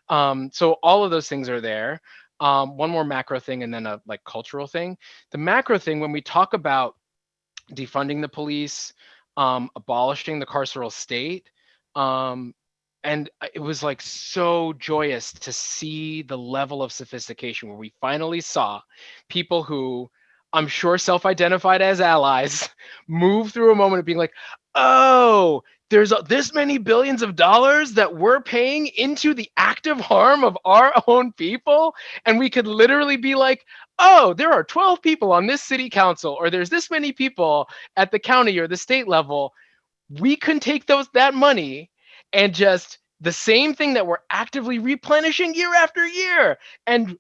Um, so all of those things are there. Um, one more macro thing and then a like cultural thing. The macro thing, when we talk about defunding the police, um, abolishing the carceral state. Um, and it was like so joyous to see the level of sophistication where we finally saw people who I'm sure self-identified as allies [laughs] move through a moment of being like, oh, there's this many billions of dollars that we're paying into the active harm of our [laughs] own people. And we could literally be like, oh, there are 12 people on this city council, or there's this many people at the county or the state level. We can take those that money and just the same thing that we're actively replenishing year after year and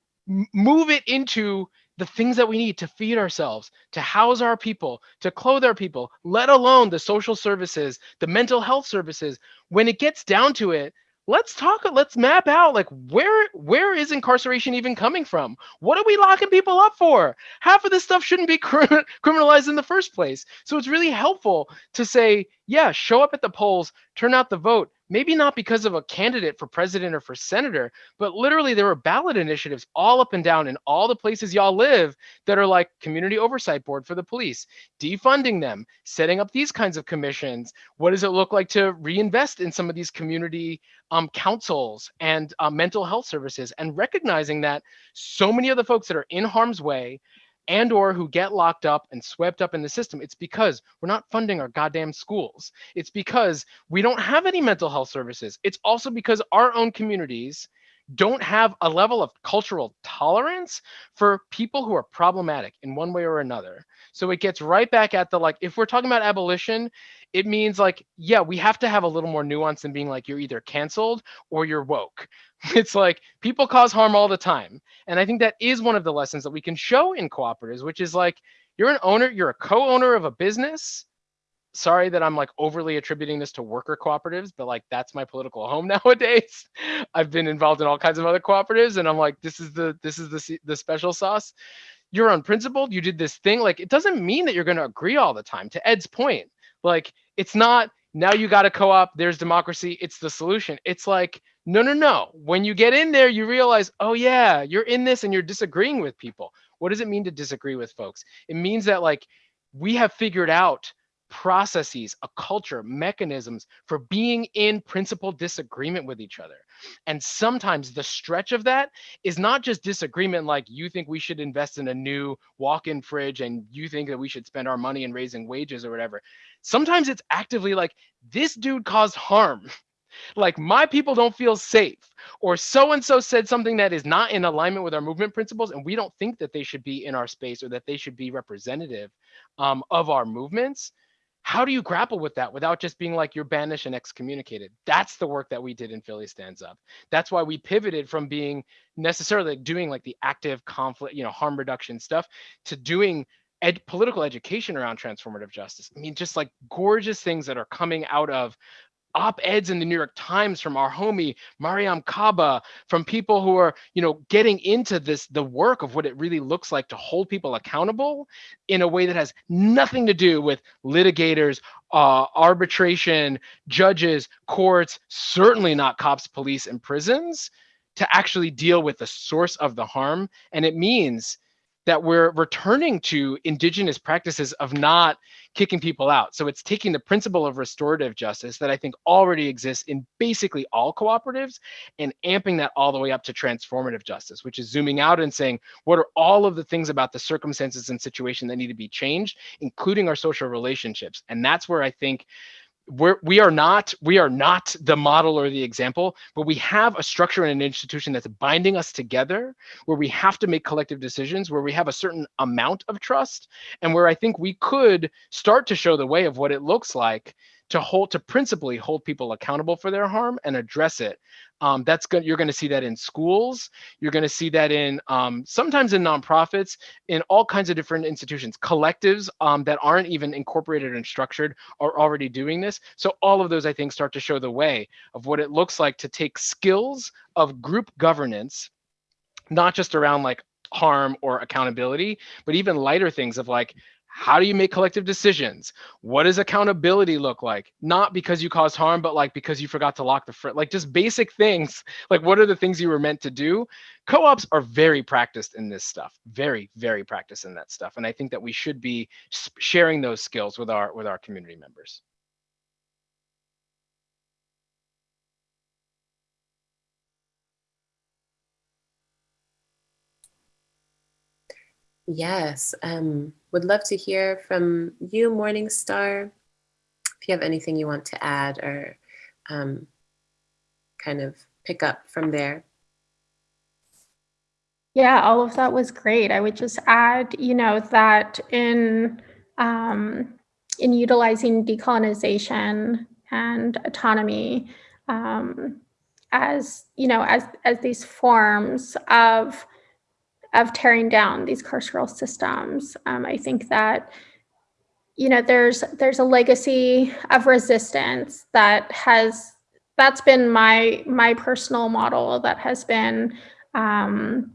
move it into the things that we need to feed ourselves, to house our people, to clothe our people, let alone the social services, the mental health services. When it gets down to it, let's talk let's map out like where where is incarceration even coming from? What are we locking people up for? Half of this stuff shouldn't be [laughs] criminalized in the first place. So it's really helpful to say yeah show up at the polls turn out the vote maybe not because of a candidate for president or for senator, but literally there were ballot initiatives all up and down in all the places y'all live that are like community oversight board for the police, defunding them, setting up these kinds of commissions. What does it look like to reinvest in some of these community um, councils and uh, mental health services and recognizing that so many of the folks that are in harm's way and or who get locked up and swept up in the system it's because we're not funding our goddamn schools. It's because we don't have any mental health services. It's also because our own communities don't have a level of cultural tolerance for people who are problematic in one way or another. So it gets right back at the like if we're talking about abolition it means like yeah we have to have a little more nuance than being like you're either canceled or you're woke. [laughs] It's like people cause harm all the time. And i think that is one of the lessons that we can show in cooperatives which is like you're an owner you're a co-owner of a business sorry that i'm like overly attributing this to worker cooperatives but like that's my political [laughs] home nowadays i've been involved in all kinds of other cooperatives and i'm like this is the this is the the special sauce you're unprincipled you did this thing like it doesn't mean that you're going to agree all the time to ed's point like it's not now you got a co-op, there's democracy, it's the solution. It's like, no, no, no. When you get in there, you realize, oh yeah, you're in this and you're disagreeing with people. What does it mean to disagree with folks? It means that like we have figured out processes, a culture, mechanisms for being in principal disagreement with each other. And sometimes the stretch of that is not just disagreement like you think we should invest in a new walk-in fridge and you think that we should spend our money in raising wages or whatever. Sometimes it's actively like this dude caused harm. [laughs] Like my people don't feel safe or so and so said something that is not in alignment with our movement principles and we don't think that they should be in our space or that they should be representative um, of our movements how do you grapple with that without just being like you're banished and excommunicated? That's the work that we did in philly stands up. That's why we pivoted from being necessarily doing like the active conflict you know harm reduction stuff to doing ed- political education around transformative justice. I mean just like gorgeous things that are coming out of op-eds in the New York Times from our homie Mariame Kaba, from people who are, you know, getting into this, the work of what it really looks like to hold people accountable in a way that has nothing to do with litigators, uh, arbitration, judges, courts, certainly not cops, police, and prisons, to actually deal with the source of the harm. And it means that we're returning to indigenous practices of not kicking people out. So it's taking the principle of restorative justice that I think already exists in basically all cooperatives and amping that all the way up to transformative justice, which is zooming out and saying, what are all of the things about the circumstances and situation that need to be changed, including our social relationships? And that's where I think we're we are not we are not the model or the example but we have a structure and an institution that's binding us together where we have to make collective decisions where we have a certain amount of trust and where i think we could start to show the way of what it looks like to hold to principally hold people accountable for their harm and address it. Um, that's good you're going to see that in schools. You're going to see that in um, sometimes in nonprofits in all kinds of different institutions. Collectives um, that aren't even incorporated and structured are already doing this. So all of those i think start to show the way of what it looks like to take skills of group governance not just around like harm or accountability but even lighter things of like how do you make collective decisions? What does accountability look like? Not because you caused harm but like because you forgot to lock the front like just basic [laughs] things. Like what are the things you were meant to do? Co-ops are very practiced in this stuff very very practiced in that stuff and i think that we should be sharing those skills with our with our community members Yes, um, would love to hear from you, Morningstar. If you have anything you want to add or um, kind of pick up from there. Yeah, all of that was great. I would just add, you know, that in um, in utilizing decolonization and autonomy um, as you know as as these forms of of tearing down these carceral systems. Um, I think that you know there's there's a legacy of resistance that has that's been my my personal model that has been um,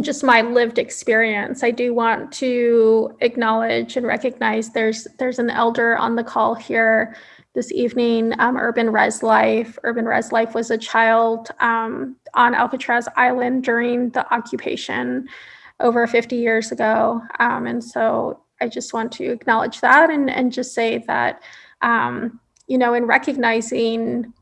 just my lived experience. I do want to acknowledge and recognize there's there's an elder on the call here this evening, um, Urban Res Life. Urban Res Life was a child um, on Alcatraz Island during the occupation over 50 years ago. Um, and so I just want to acknowledge that and, and just say that, um, you know, in recognizing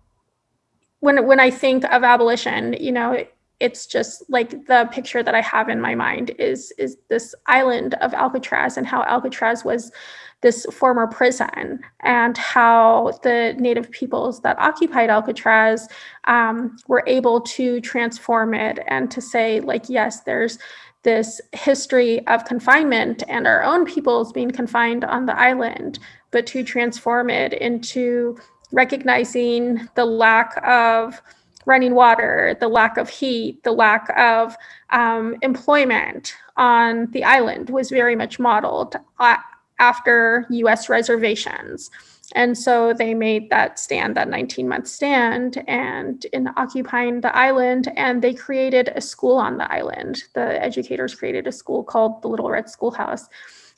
when, when I think of abolition, you know, it's just like the picture that I have in my mind is, is this island of Alcatraz and how Alcatraz was this former prison and how the native peoples that occupied Alcatraz um, were able to transform it and to say like, yes, there's this history of confinement and our own peoples being confined on the island, but to transform it into recognizing the lack of running water, the lack of heat, the lack of um, employment on the island was very much modeled uh, after US reservations. And so they made that stand, that 19 month stand, and in occupying the island, and they created a school on the island. The educators created a school called the Little Red Schoolhouse.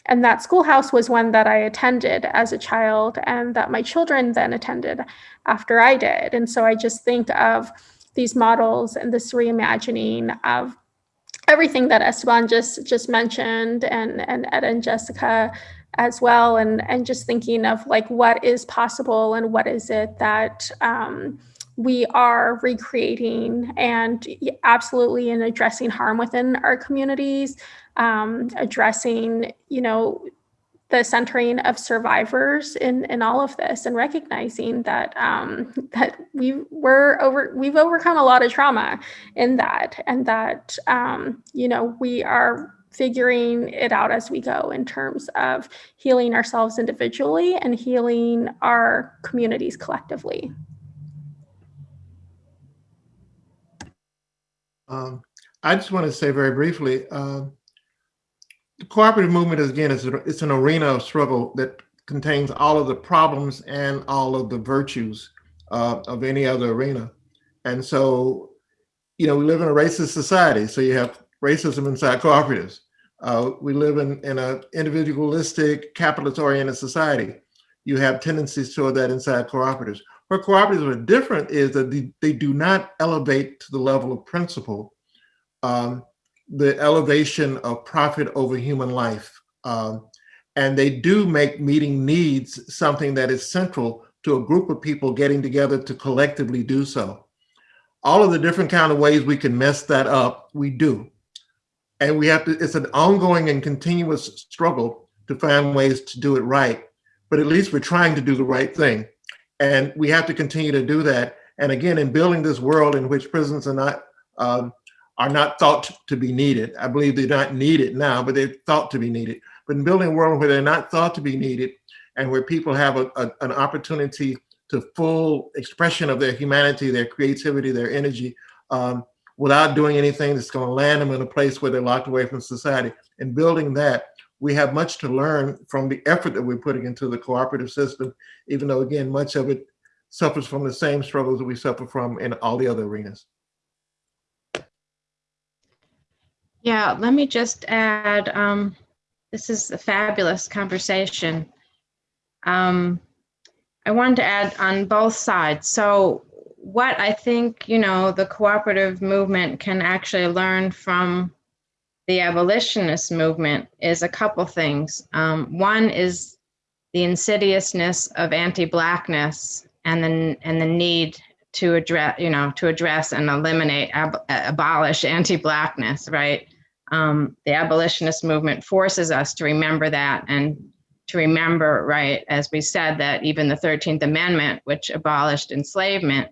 And that schoolhouse was one that I attended as a child and that my children then attended after I did. And so I just think of these models and this reimagining of everything that Esteban just just mentioned and and Ed and Jessica as well and and just thinking of like what is possible and what is it that um, we are recreating and absolutely in addressing harm within our communities um, addressing you know the centering of survivors in in all of this and recognizing that um, [laughs] that we we're over we've overcome a lot of trauma in that and that um, you know we are figuring it out as we go in terms of healing ourselves individually and healing our communities collectively. Um, I just want to say very briefly, um, the cooperative movement is again, it's, it's an arena of struggle that contains all of the problems and all of the virtues uh, of any other arena. And so, you know, we live in a racist society, so you have racism inside cooperatives. Uh, we live in, in a individualistic, capitalist-oriented society. You have tendencies toward that inside cooperatives. Where cooperatives are different is that they, they do not elevate to the level of principle um, the elevation of profit over human life. Um, and they do make meeting needs something that is central to a group of people getting together to collectively do so. All of the different kind of ways we can mess that up, we do. And we have to, it's an ongoing and continuous struggle to find ways to do it right. But at least we're trying to do the right thing. And we have to continue to do that. And again, in building this world in which prisons are not um, are not thought to be needed. I believe they're not needed now, but they're thought to be needed. But in building a world where they're not thought to be needed and where people have a, a, an opportunity to full expression of their humanity, their creativity, their energy, um, without doing anything that's going to land them in a place where they're locked away from society. In building that, we have much to learn from the effort that we're putting into the cooperative system, even though, again, much of it suffers from the same struggles that we suffer from in all the other arenas. Yeah, let me just add, um, this is a fabulous conversation. Um, I wanted to add on both sides. So what I think, you know, the cooperative movement can actually learn from the abolitionist movement is a couple things. Um, one is the insidiousness of anti-blackness and then and the need to address, you know, to address and eliminate, ab- abolish anti-blackness, right? um, the abolitionist movement forces us to remember that and to remember, right, as we said, that even the 13th Amendment, which abolished enslavement,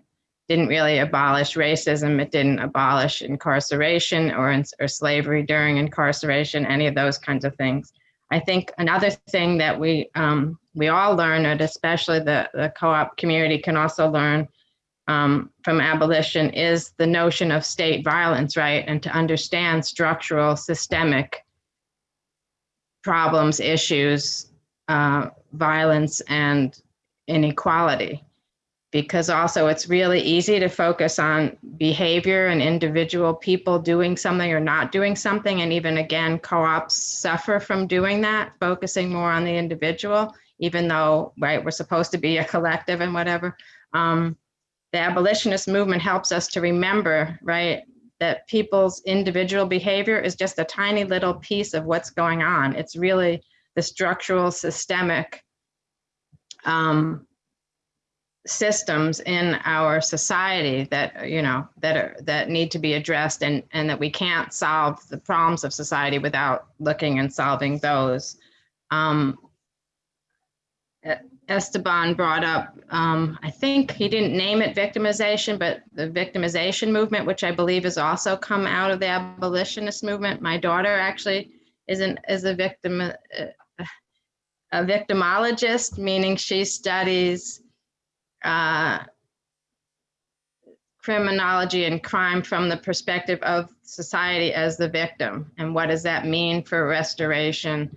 didn't really abolish racism. It didn't abolish incarceration or, or slavery during incarceration, any of those kinds of things. I think another thing that we um, we all learn, and especially the, the co-op community can also learn, um, from abolition is the notion of state violence, right? And to understand structural, systemic problems, issues, uh, violence, and inequality. Because also it's really easy to focus on behavior and individual people doing something or not doing something. And even again, co-ops suffer from doing that, focusing more on the individual, even though, right, we're supposed to be a collective and whatever. Um, the abolitionist movement helps us to remember, right, that people's individual behavior is just a tiny little piece of what's going on. It's really the structural, systemic um, systems in our society that you know that are that need to be addressed, and and that we can't solve the problems of society without looking and solving those. Um, Esteban brought up, um, I think he didn't name it victimization, but the victimization movement, which I believe has also come out of the abolitionist movement. My daughter actually isn't is a victim, uh, a victimologist, meaning she studies uh, criminology and crime from the perspective of society as the victim, and what does that mean for restoration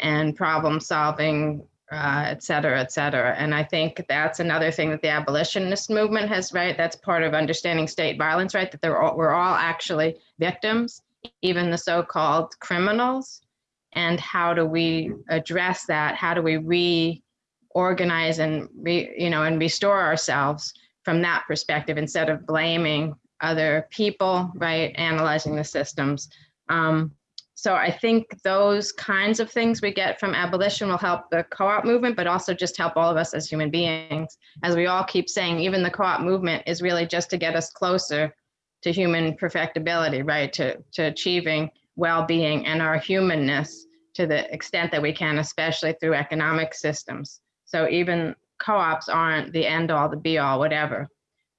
and problem solving uh, et cetera, et cetera. And I think that's another thing that the abolitionist movement has, right? That's part of understanding state violence, right? That they're all, we're all actually victims, even the so-called criminals. And how do we address that? How do we reorganize and re, you know, and restore ourselves from that perspective instead of blaming other people, right? Analyzing the systems. Um, so I think those kinds of things we get from abolition will help the co-op movement, but also just help all of us as human beings. As we all keep saying, even the co-op movement is really just to get us closer to human perfectibility, right? To, to achieving well-being and our humanness to the extent that we can, especially through economic systems. So even co-ops aren't the end all, the be all, whatever.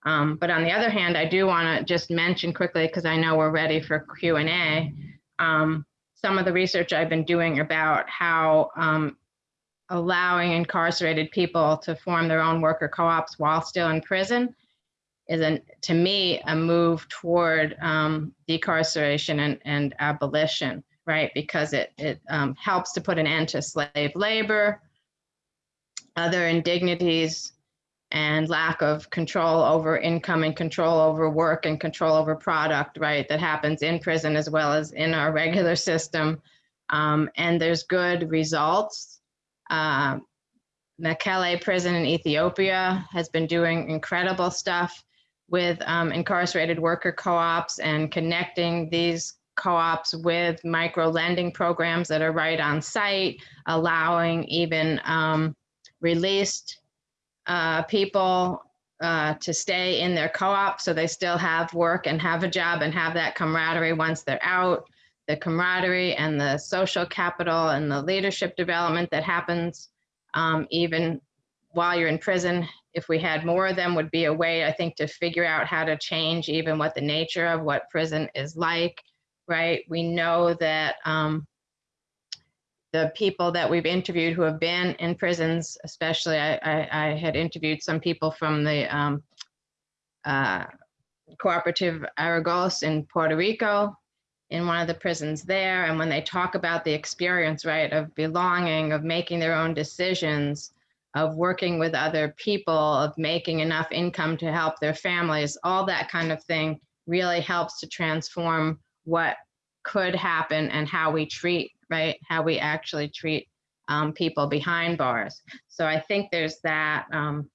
Um, but on the other hand, I do want to just mention quickly, because I know we're ready for Q&A, um, some of the research I've been doing about how um, allowing incarcerated people to form their own worker co-ops while still in prison is, an, to me, a move toward um, decarceration and, and abolition, right? Because it, it um, helps to put an end to slave labor, other indignities, and lack of control over income and control over work and control over product, right? That happens in prison as well as in our regular system. Um, and there's good results. Uh, Mekelle prison in Ethiopia has been doing incredible stuff with um, incarcerated worker co-ops and connecting these co-ops with micro lending programs that are right on site, allowing even um, released uh, people uh, to stay in their co-op so they still have work and have a job and have that camaraderie once they're out. The camaraderie and the social capital and the leadership development that happens um, even while you're in prison. If we had more of them would be a way, I think, to figure out how to change even what the nature of what prison is like, right? We know that um, the people that we've interviewed who have been in prisons, especially I, I, I had interviewed some people from the um, uh, Cooperative Aragos in Puerto Rico in one of the prisons there. And when they talk about the experience, right, of belonging, of making their own decisions, of working with other people, of making enough income to help their families, all that kind of thing really helps to transform what could happen and how we treat right? How we actually treat um, people behind bars. So I think there's that, um,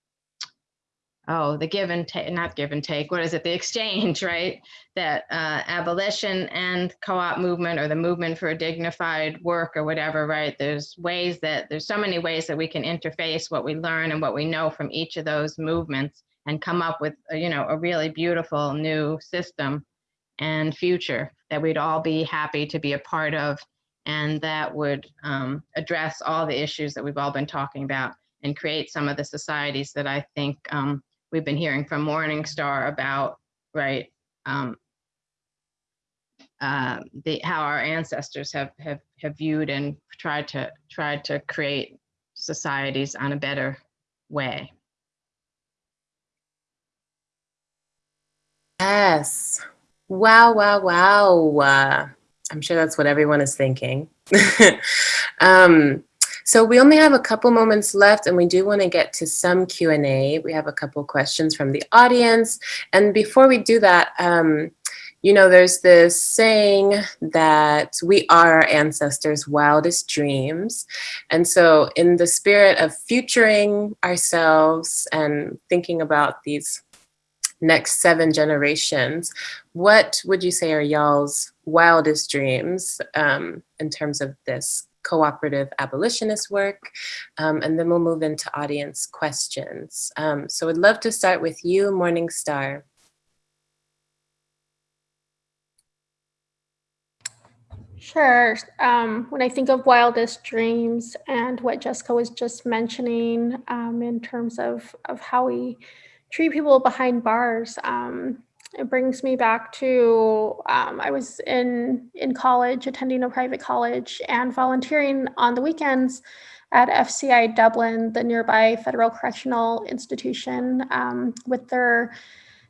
oh, the give and take, not give and take, what is it? The exchange, [laughs] right? That uh, abolition and co-op movement or the movement for a dignified work or whatever, right? There's ways that, there's so many ways that we can interface what we learn and what we know from each of those movements and come up with, uh, you know, a really beautiful new system and future that we'd all be happy to be a part of and that would um, address all the issues that we've all been talking about and create some of the societies that I think um, we've been hearing from Morningstar about, right? Um, uh, the how our ancestors have have have viewed and tried to tried to create societies on a better way. Yes. Wow, wow, wow. I'm sure that's what everyone is thinking. [laughs] um, so we only have a couple moments left and we do want to get to some Q&A. We have a couple questions from the audience. And before we do that, um, you know, there's this saying that we are our ancestors' wildest dreams. And so in the spirit of futuring ourselves and thinking about these next seven generations, what would you say are y'all's wildest dreams um, in terms of this cooperative abolitionist work? Um, and then we'll move into audience questions. Um, so I'd love to start with you, Morning Star. Sure. Um, when I think of wildest dreams and what Jessica was just mentioning um, in terms of, of how we treat people behind bars. It brings me back to um, I was in in college, attending a private college, and volunteering on the weekends at FCI Dublin, the nearby federal correctional institution, um, with their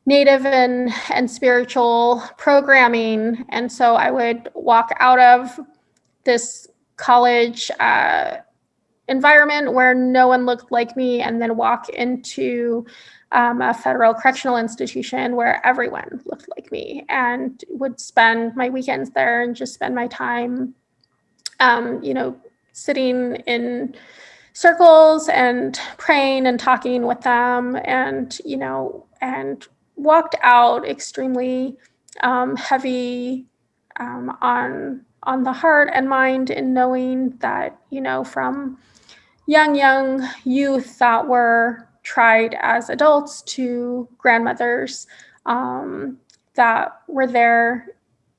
native and and spiritual programming. And so I would walk out of this college. Uh, environment where no one looked like me and then walk into um, a federal correctional institution where everyone looked like me and would spend my weekends there and just spend my time, um, you know, sitting in circles and praying and talking with them and, you know, and walked out extremely um, heavy um, on on the heart and mind in knowing that, you know, from young, young youth that were tried as adults to grandmothers um, that were there,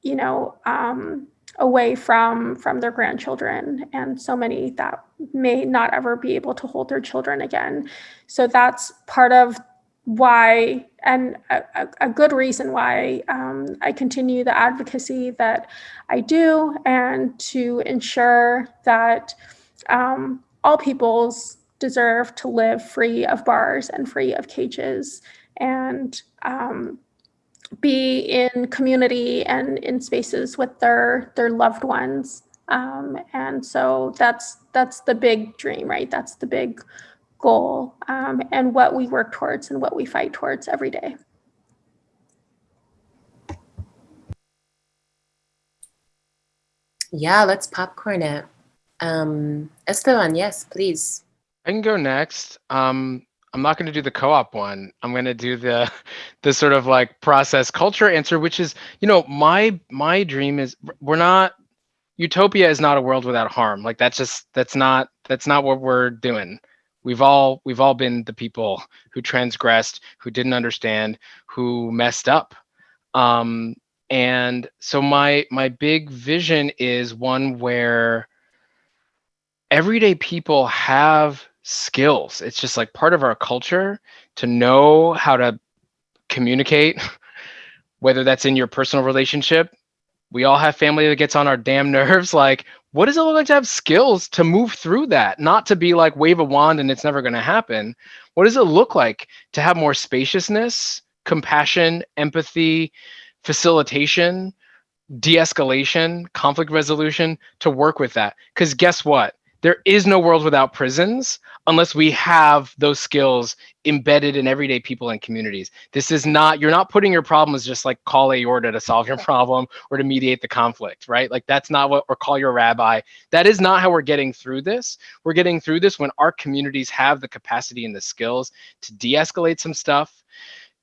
you know, um, away from from their grandchildren, and so many that may not ever be able to hold their children again. So that's part of why, and a, a- good reason why um, I continue the advocacy that I do, and to ensure that um, all peoples deserve to live free of bars and free of cages and um, be in community and in spaces with their their loved ones. Um, and so that's that's the big dream right? That's the big goal um, and what we work towards and what we fight towards every day. Yeah, let's popcorn it. Um, Esteban, yes, please. I can go next. Um, I'm not going to do the co-op one. I'm going to do the [laughs] the sort of like process culture answer, which is, you know, my my dream is we're not utopia is not a world without harm. Like that's just that's not that's not what we're doing. We've all we've all been the people who transgressed, who didn't understand, who messed up. Um, and so my my big vision is one where everyday people have skills. It's just like part of our culture to know how to communicate, [laughs] whether that's in your personal relationship. We all have family that gets on our damn nerves. [laughs] Like, what does it look like to have skills to move through that? Not to be like wave a wand and it's never going to happen. What does it look like to have more spaciousness, compassion, empathy, facilitation, de escalation, conflict resolution to work with that? Because guess what? There is no world without prisons unless we have those skills embedded in everyday people and communities. This is not, you're not putting your problems just like call AORTA to solve your problem or to mediate the conflict, right? Like that's not what, or call your rabbi. That is not how we're getting through this. We're getting through this when our communities have the capacity and the skills to de-escalate some stuff,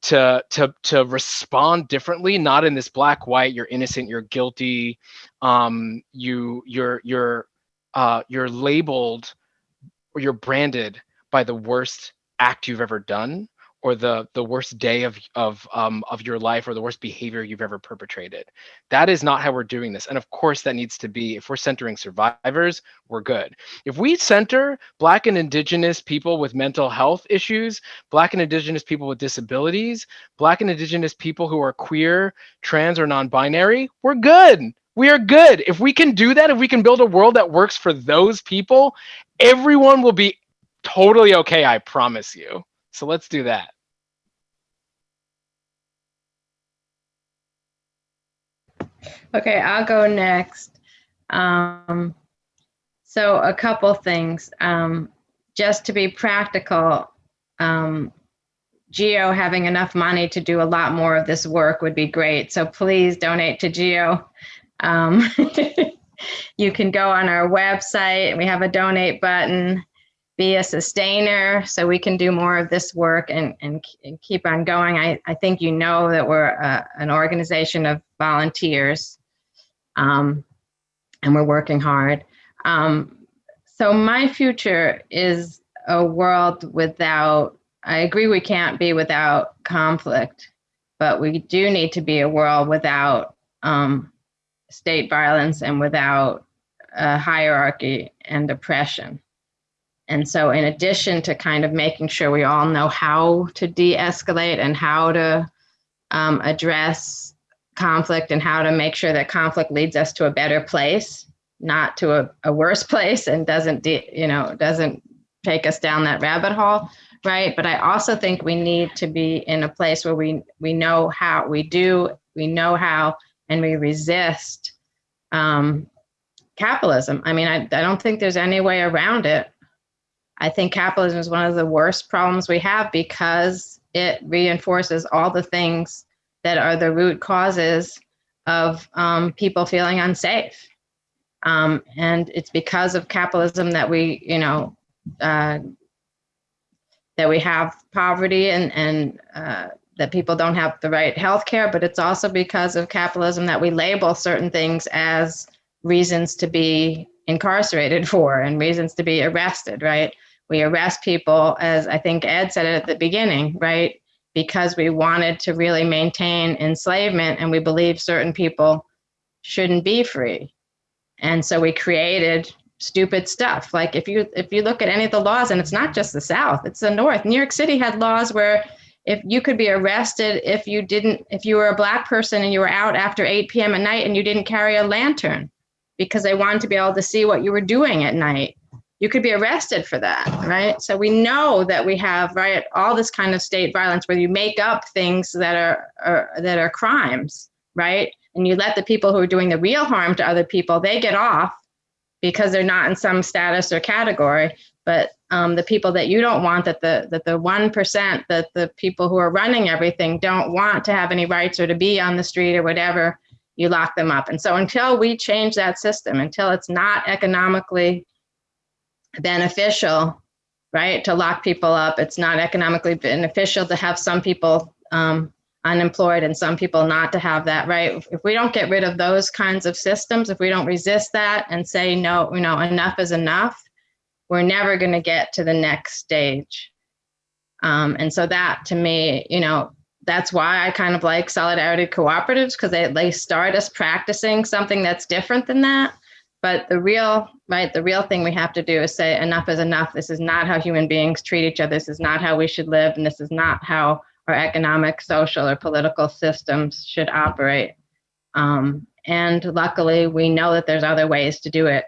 to to to respond differently not in this black white you're innocent you're guilty um you you're you're uh, you're labeled or you're branded by the worst act you've ever done or the the worst day of of um, of your life or the worst behavior you've ever perpetrated. That is not how we're doing this. And of course, that needs to be if we're centering survivors, we're good. If we center Black and Indigenous people with mental health issues, Black and Indigenous people with disabilities, Black and Indigenous people who are queer, trans, or non-binary, we're good we are good. If we can do that, if we can build a world that works for those people, everyone will be totally okay, I promise you. So let's do that. Okay, I'll go next. Um, so a couple things. Um, just to be practical, um, Geo having enough money to do a lot more of this work would be great. So please donate to Geo. Um, [laughs] you can go on our website. We have a donate button. Be a sustainer so we can do more of this work and, and, and keep on going. I, I think you know that we're a, an organization of volunteers um, and we're working hard. Um, so my future is a world without, I agree we can't be without conflict, but we do need to be a world without um, state violence and without hierarchy and oppression. And so in addition to kind of making sure we all know how to de-escalate and how to um, address conflict and how to make sure that conflict leads us to a better place, not to a, a worse place and doesn't, you know, doesn't take us down that rabbit hole, right? But I also think we need to be in a place where we, we know how, we do, we know how and we resist um, capitalism. I mean, I, I don't think there's any way around it. I think capitalism is one of the worst problems we have because it reinforces all the things that are the root causes of um, people feeling unsafe. Um, and it's because of capitalism that we, you know, uh, that we have poverty and, and uh, that people don't have the right health care, but it's also because of capitalism that we label certain things as reasons to be incarcerated [laughs] for and reasons to be arrested, right? We arrest people, as I think Ed said it at the beginning, right? Because we wanted to really maintain enslavement and we believe certain people shouldn't be free. And so we created stupid stuff. Like if you if you look at any of the laws, and it's not just the South, it's the North. New York City had laws where if you could be arrested if you didn't if you were a black person and you were out after 8 p.m. at night and you didn't carry a lantern because they wanted to be able to see what you were doing at night. You could be arrested for that, right? So we know that we have right all this kind of state violence where you make up things that are, are that are crimes, right? And you let the people who are doing the real harm to other people, they get off because they're not in some status or category. But um, the people that you don't want, that the that the one percent, that the people who are running everything don't want to have any rights or to be on the street or whatever, you lock them up. And so until we change that system, until it's not economically beneficial, right, to lock people up, it's not economically beneficial to have some people um, unemployed and some people not to have that right? If we don't get rid of those kinds of systems if we don't resist that and say no you know enough is enough we're never going to get to the next stage. Um, and so that to me you know that's why i kind of like solidarity cooperatives because they, they start us practicing something that's different than that. But the real right the real thing we have to do is say enough is enough. This is not how human beings treat each other. This is not how we should live and this is not how our economic, social, or political systems should operate. Um, and luckily, we know that there's other ways to do it.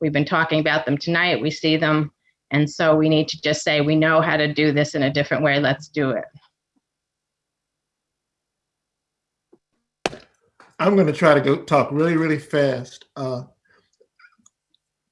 We've been talking about them tonight. We see them. And so we need to just say, we know how to do this in a different way. Let's do it. I'm going to try to go talk really, really fast. Uh,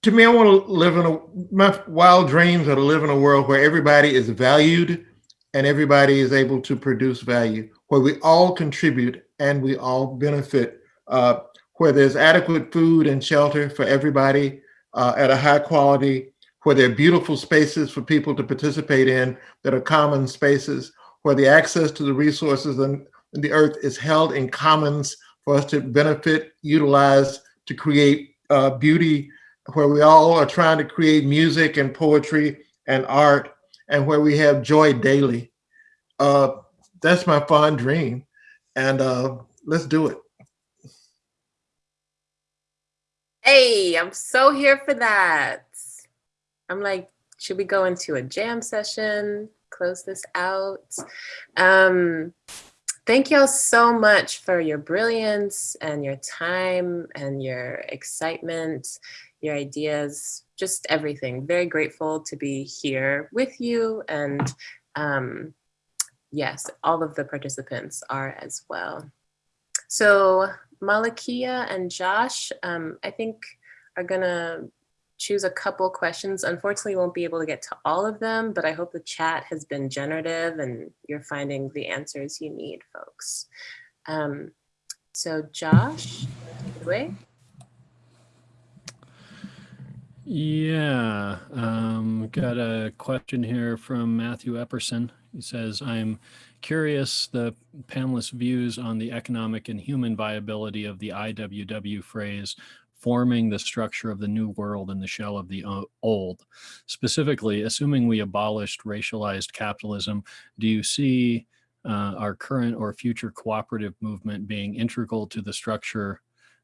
to me, I want to live in a, my wild dreams are to live in a world where everybody is valued and everybody is able to produce value, where we all contribute and we all benefit, uh, where there's adequate food and shelter for everybody uh, at a high quality, where there are beautiful spaces for people to participate in that are common spaces, where the access to the resources and the earth is held in commons for us to benefit, utilize, to create uh, beauty, where we all are trying to create music and poetry and art and where we have joy daily. Uh, that's my fond dream. And uh, let's do it. Hey, I'm so here for that. I'm like, should we go into a jam session? Close this out. Um, thank y'all so much for your brilliance and your time and your excitement, your ideas just everything. Very grateful to be here with you. And um, yes, all of the participants are as well. So Malakia and Josh, um, I think are gonna choose a couple questions. Unfortunately, won't be able to get to all of them, but I hope the chat has been generative and you're finding the answers you need, folks. Um, so Josh, take it away. Yeah, um, got a question here from Matthew Epperson. He says, I'm curious the panelists' views on the economic and human viability of the IWW phrase, forming the structure of the new world in the shell of the old. Specifically, assuming we abolished racialized capitalism, do you see uh, our current or future cooperative movement being integral to the structure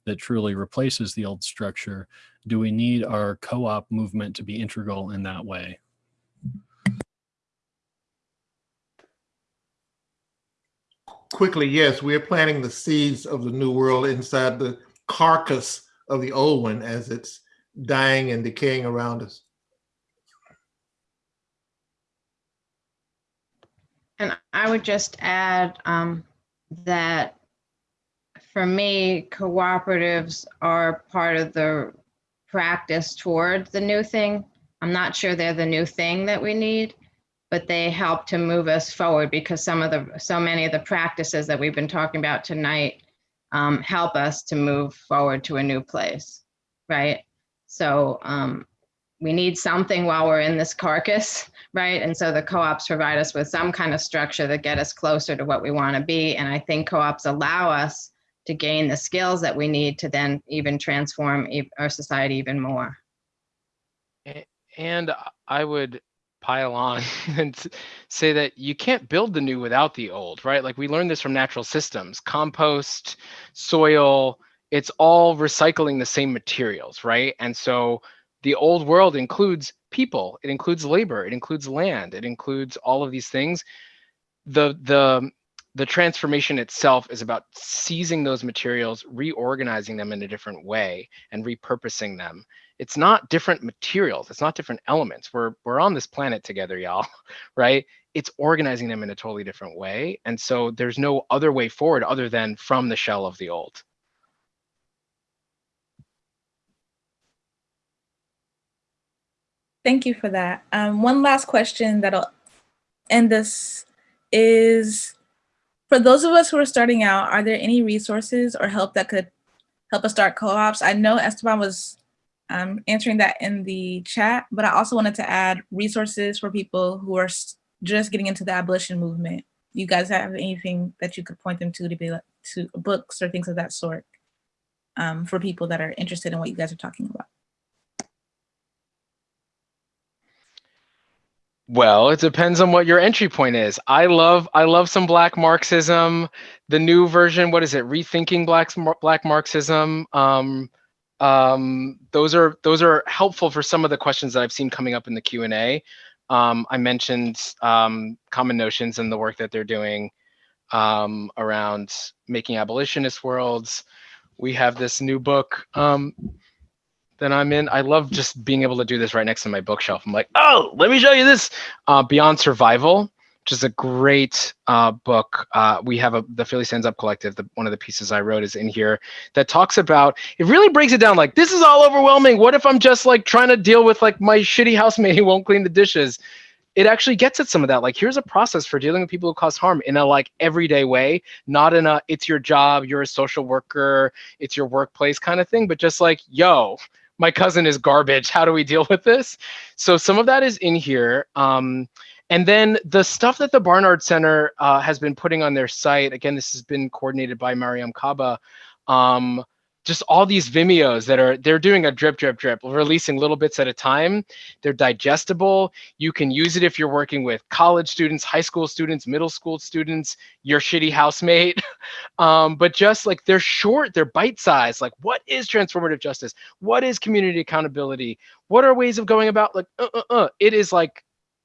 that truly replaces the old structure? Do we need our co-op movement to be integral in that way? Quickly, yes, we are planting the seeds of the new world inside the carcass of the old one as it's dying and decaying around us. And I would just add um, that for me, cooperatives are part of the practice toward the new thing. I'm not sure they're the new thing that we need, but they help to move us forward because some of the so many of the practices that we've been talking about tonight um, help us to move forward to a new place, right? So um, we need something while we're in this carcass, [laughs] right? And so the co-ops provide us with some kind of structure that get us closer to what we want to be. And I think co-ops allow us to gain the skills that we need to then even transform our society even more. And I would pile on [laughs] and say that you can't build the new without the old, right? Like we learned this from natural systems, compost, soil, it's all recycling the same materials, right? And so the old world includes people, it includes labor, it includes land, it includes all of these things. The the the transformation itself is about seizing those materials, reorganizing them in a different way and repurposing them. It's not different materials. It's not different elements. We're we're on this planet together y'all [laughs] right? It's organizing them in a totally different way and so there's no other way forward other than from the shell of the old. Thank you for that. Um, one last question that'll end this is for those of us who are starting out, are there any resources or help that could help us start co-ops? I know Esteban was um, answering that in the chat, but I also wanted to add resources for people who are just getting into the abolition movement. You guys have anything that you could point them to to be like, to books or things of that sort um, for people that are interested in what you guys are talking about? Well it depends on what your entry point is. I love i love some black marxism. The new version what is it? Rethinking black black marxism. Um um those are those are helpful for some of the questions that i've seen coming up in the q&a um i mentioned um common notions and the work that they're doing um around making abolitionist worlds. We have this new book um that I'm in. I love just being able to do this right next to my bookshelf. I'm like, oh, let me show you this. Uh, Beyond Survival, which is a great uh, book. Uh, we have a the Philly Stands Up Collective. The, one of the pieces I wrote is in here that talks about. It really breaks it down. Like this is all overwhelming. What if I'm just like trying to deal with like my shitty housemate who won't clean the dishes? It actually gets at some of that. Like here's a process for dealing with people who cause harm in a like everyday way, not in a it's your job, you're a social worker, it's your workplace kind of thing, but just like yo my cousin is garbage. How do we deal with this? So some of that is in here. Um, and then the stuff that the Barnard Center uh, has been putting on their site, again, this has been coordinated by Mariame Kaba. Um, just all these Vimeos that are, they're doing a drip, drip, drip, releasing little bits at a time. They're digestible. You can use it if you're working with college students, high school students, middle school students, your shitty housemate. [laughs] um, but just like they're short, they're bite sized. Like, what is transformative justice? What is community accountability? What are ways of going about? Like, uh, uh, uh. it is like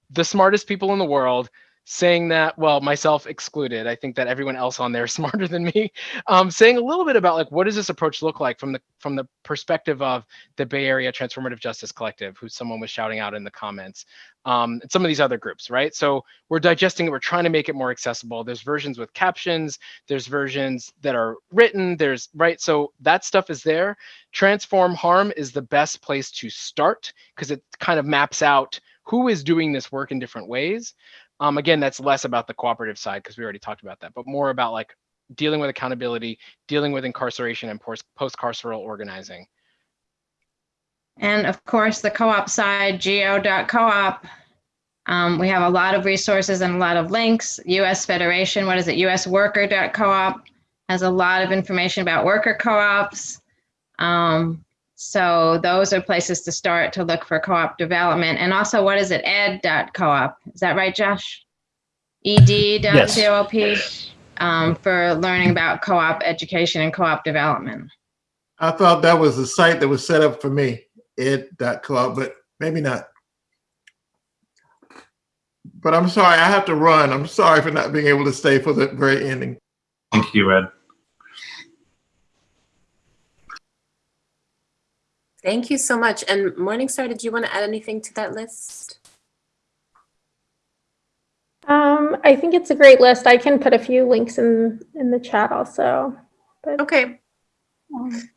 the smartest people in the world saying that well myself excluded i think that everyone else on there is [laughs] smarter than me um, saying a little bit about like what does this approach look like from the from the perspective of the bay area transformative justice collective who someone was shouting out in the comments um, and some of these other groups right? So we're digesting it we're trying to make it more accessible. There's versions with captions there's versions that are written there's right? So that stuff is there. Transform harm is the best place to start because it kind of maps out who is doing this work in different ways um, again, that's less about the cooperative side because we already talked about that, but more about like dealing with accountability, dealing with incarceration and post carceral organizing. And of course, the co-op side, geo.coop. Um, we have a lot of resources and a lot of links. US Federation, what is it? usworker.coop has a lot of information about worker co-ops. Um, so those are places to start to look for co-op development. And also, what is it? ed.coop. Is that right, Josh? ed.coop um, for learning about co-op education and co-op development. I thought that was the site that was set up for me, ed.coop, but maybe not. But I'm sorry, I have to run. I'm sorry for not being able to stay for the very ending. Thank you, Ed. Thank you so much. And Morningstar, did you want to add anything to that list? Um, I think it's a great list. I can put a few links in in the chat also. But Okay, um,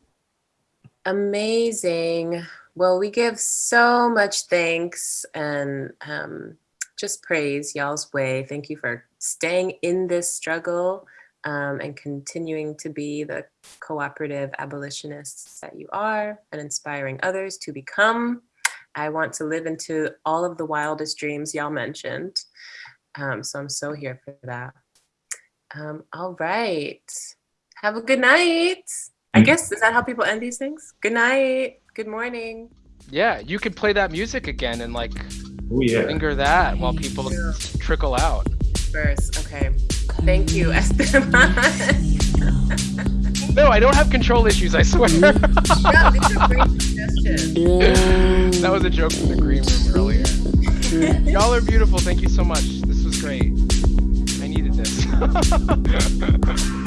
amazing. Well, we give so much thanks and um, just praise y'all's way. Thank you for staying in this struggle um, and continuing to be the cooperative abolitionists that you are and inspiring others to become. I want to live into all of the wildest dreams y'all mentioned. Um, so I'm so here for that. Um, all right. Have a good night. I Mm. guess, is that how people end these things? Good night. Good morning. Yeah, you could play that music again and like Oh, yeah. finger that while people Yeah. trickle out. First, okay. Thank you, Esteban. No, I don't have control issues, I swear. yeah, these are great [laughs] suggestions. that was a joke from the green room earlier. Y'all are beautiful. Thank you so much. This was great. I needed this. [laughs]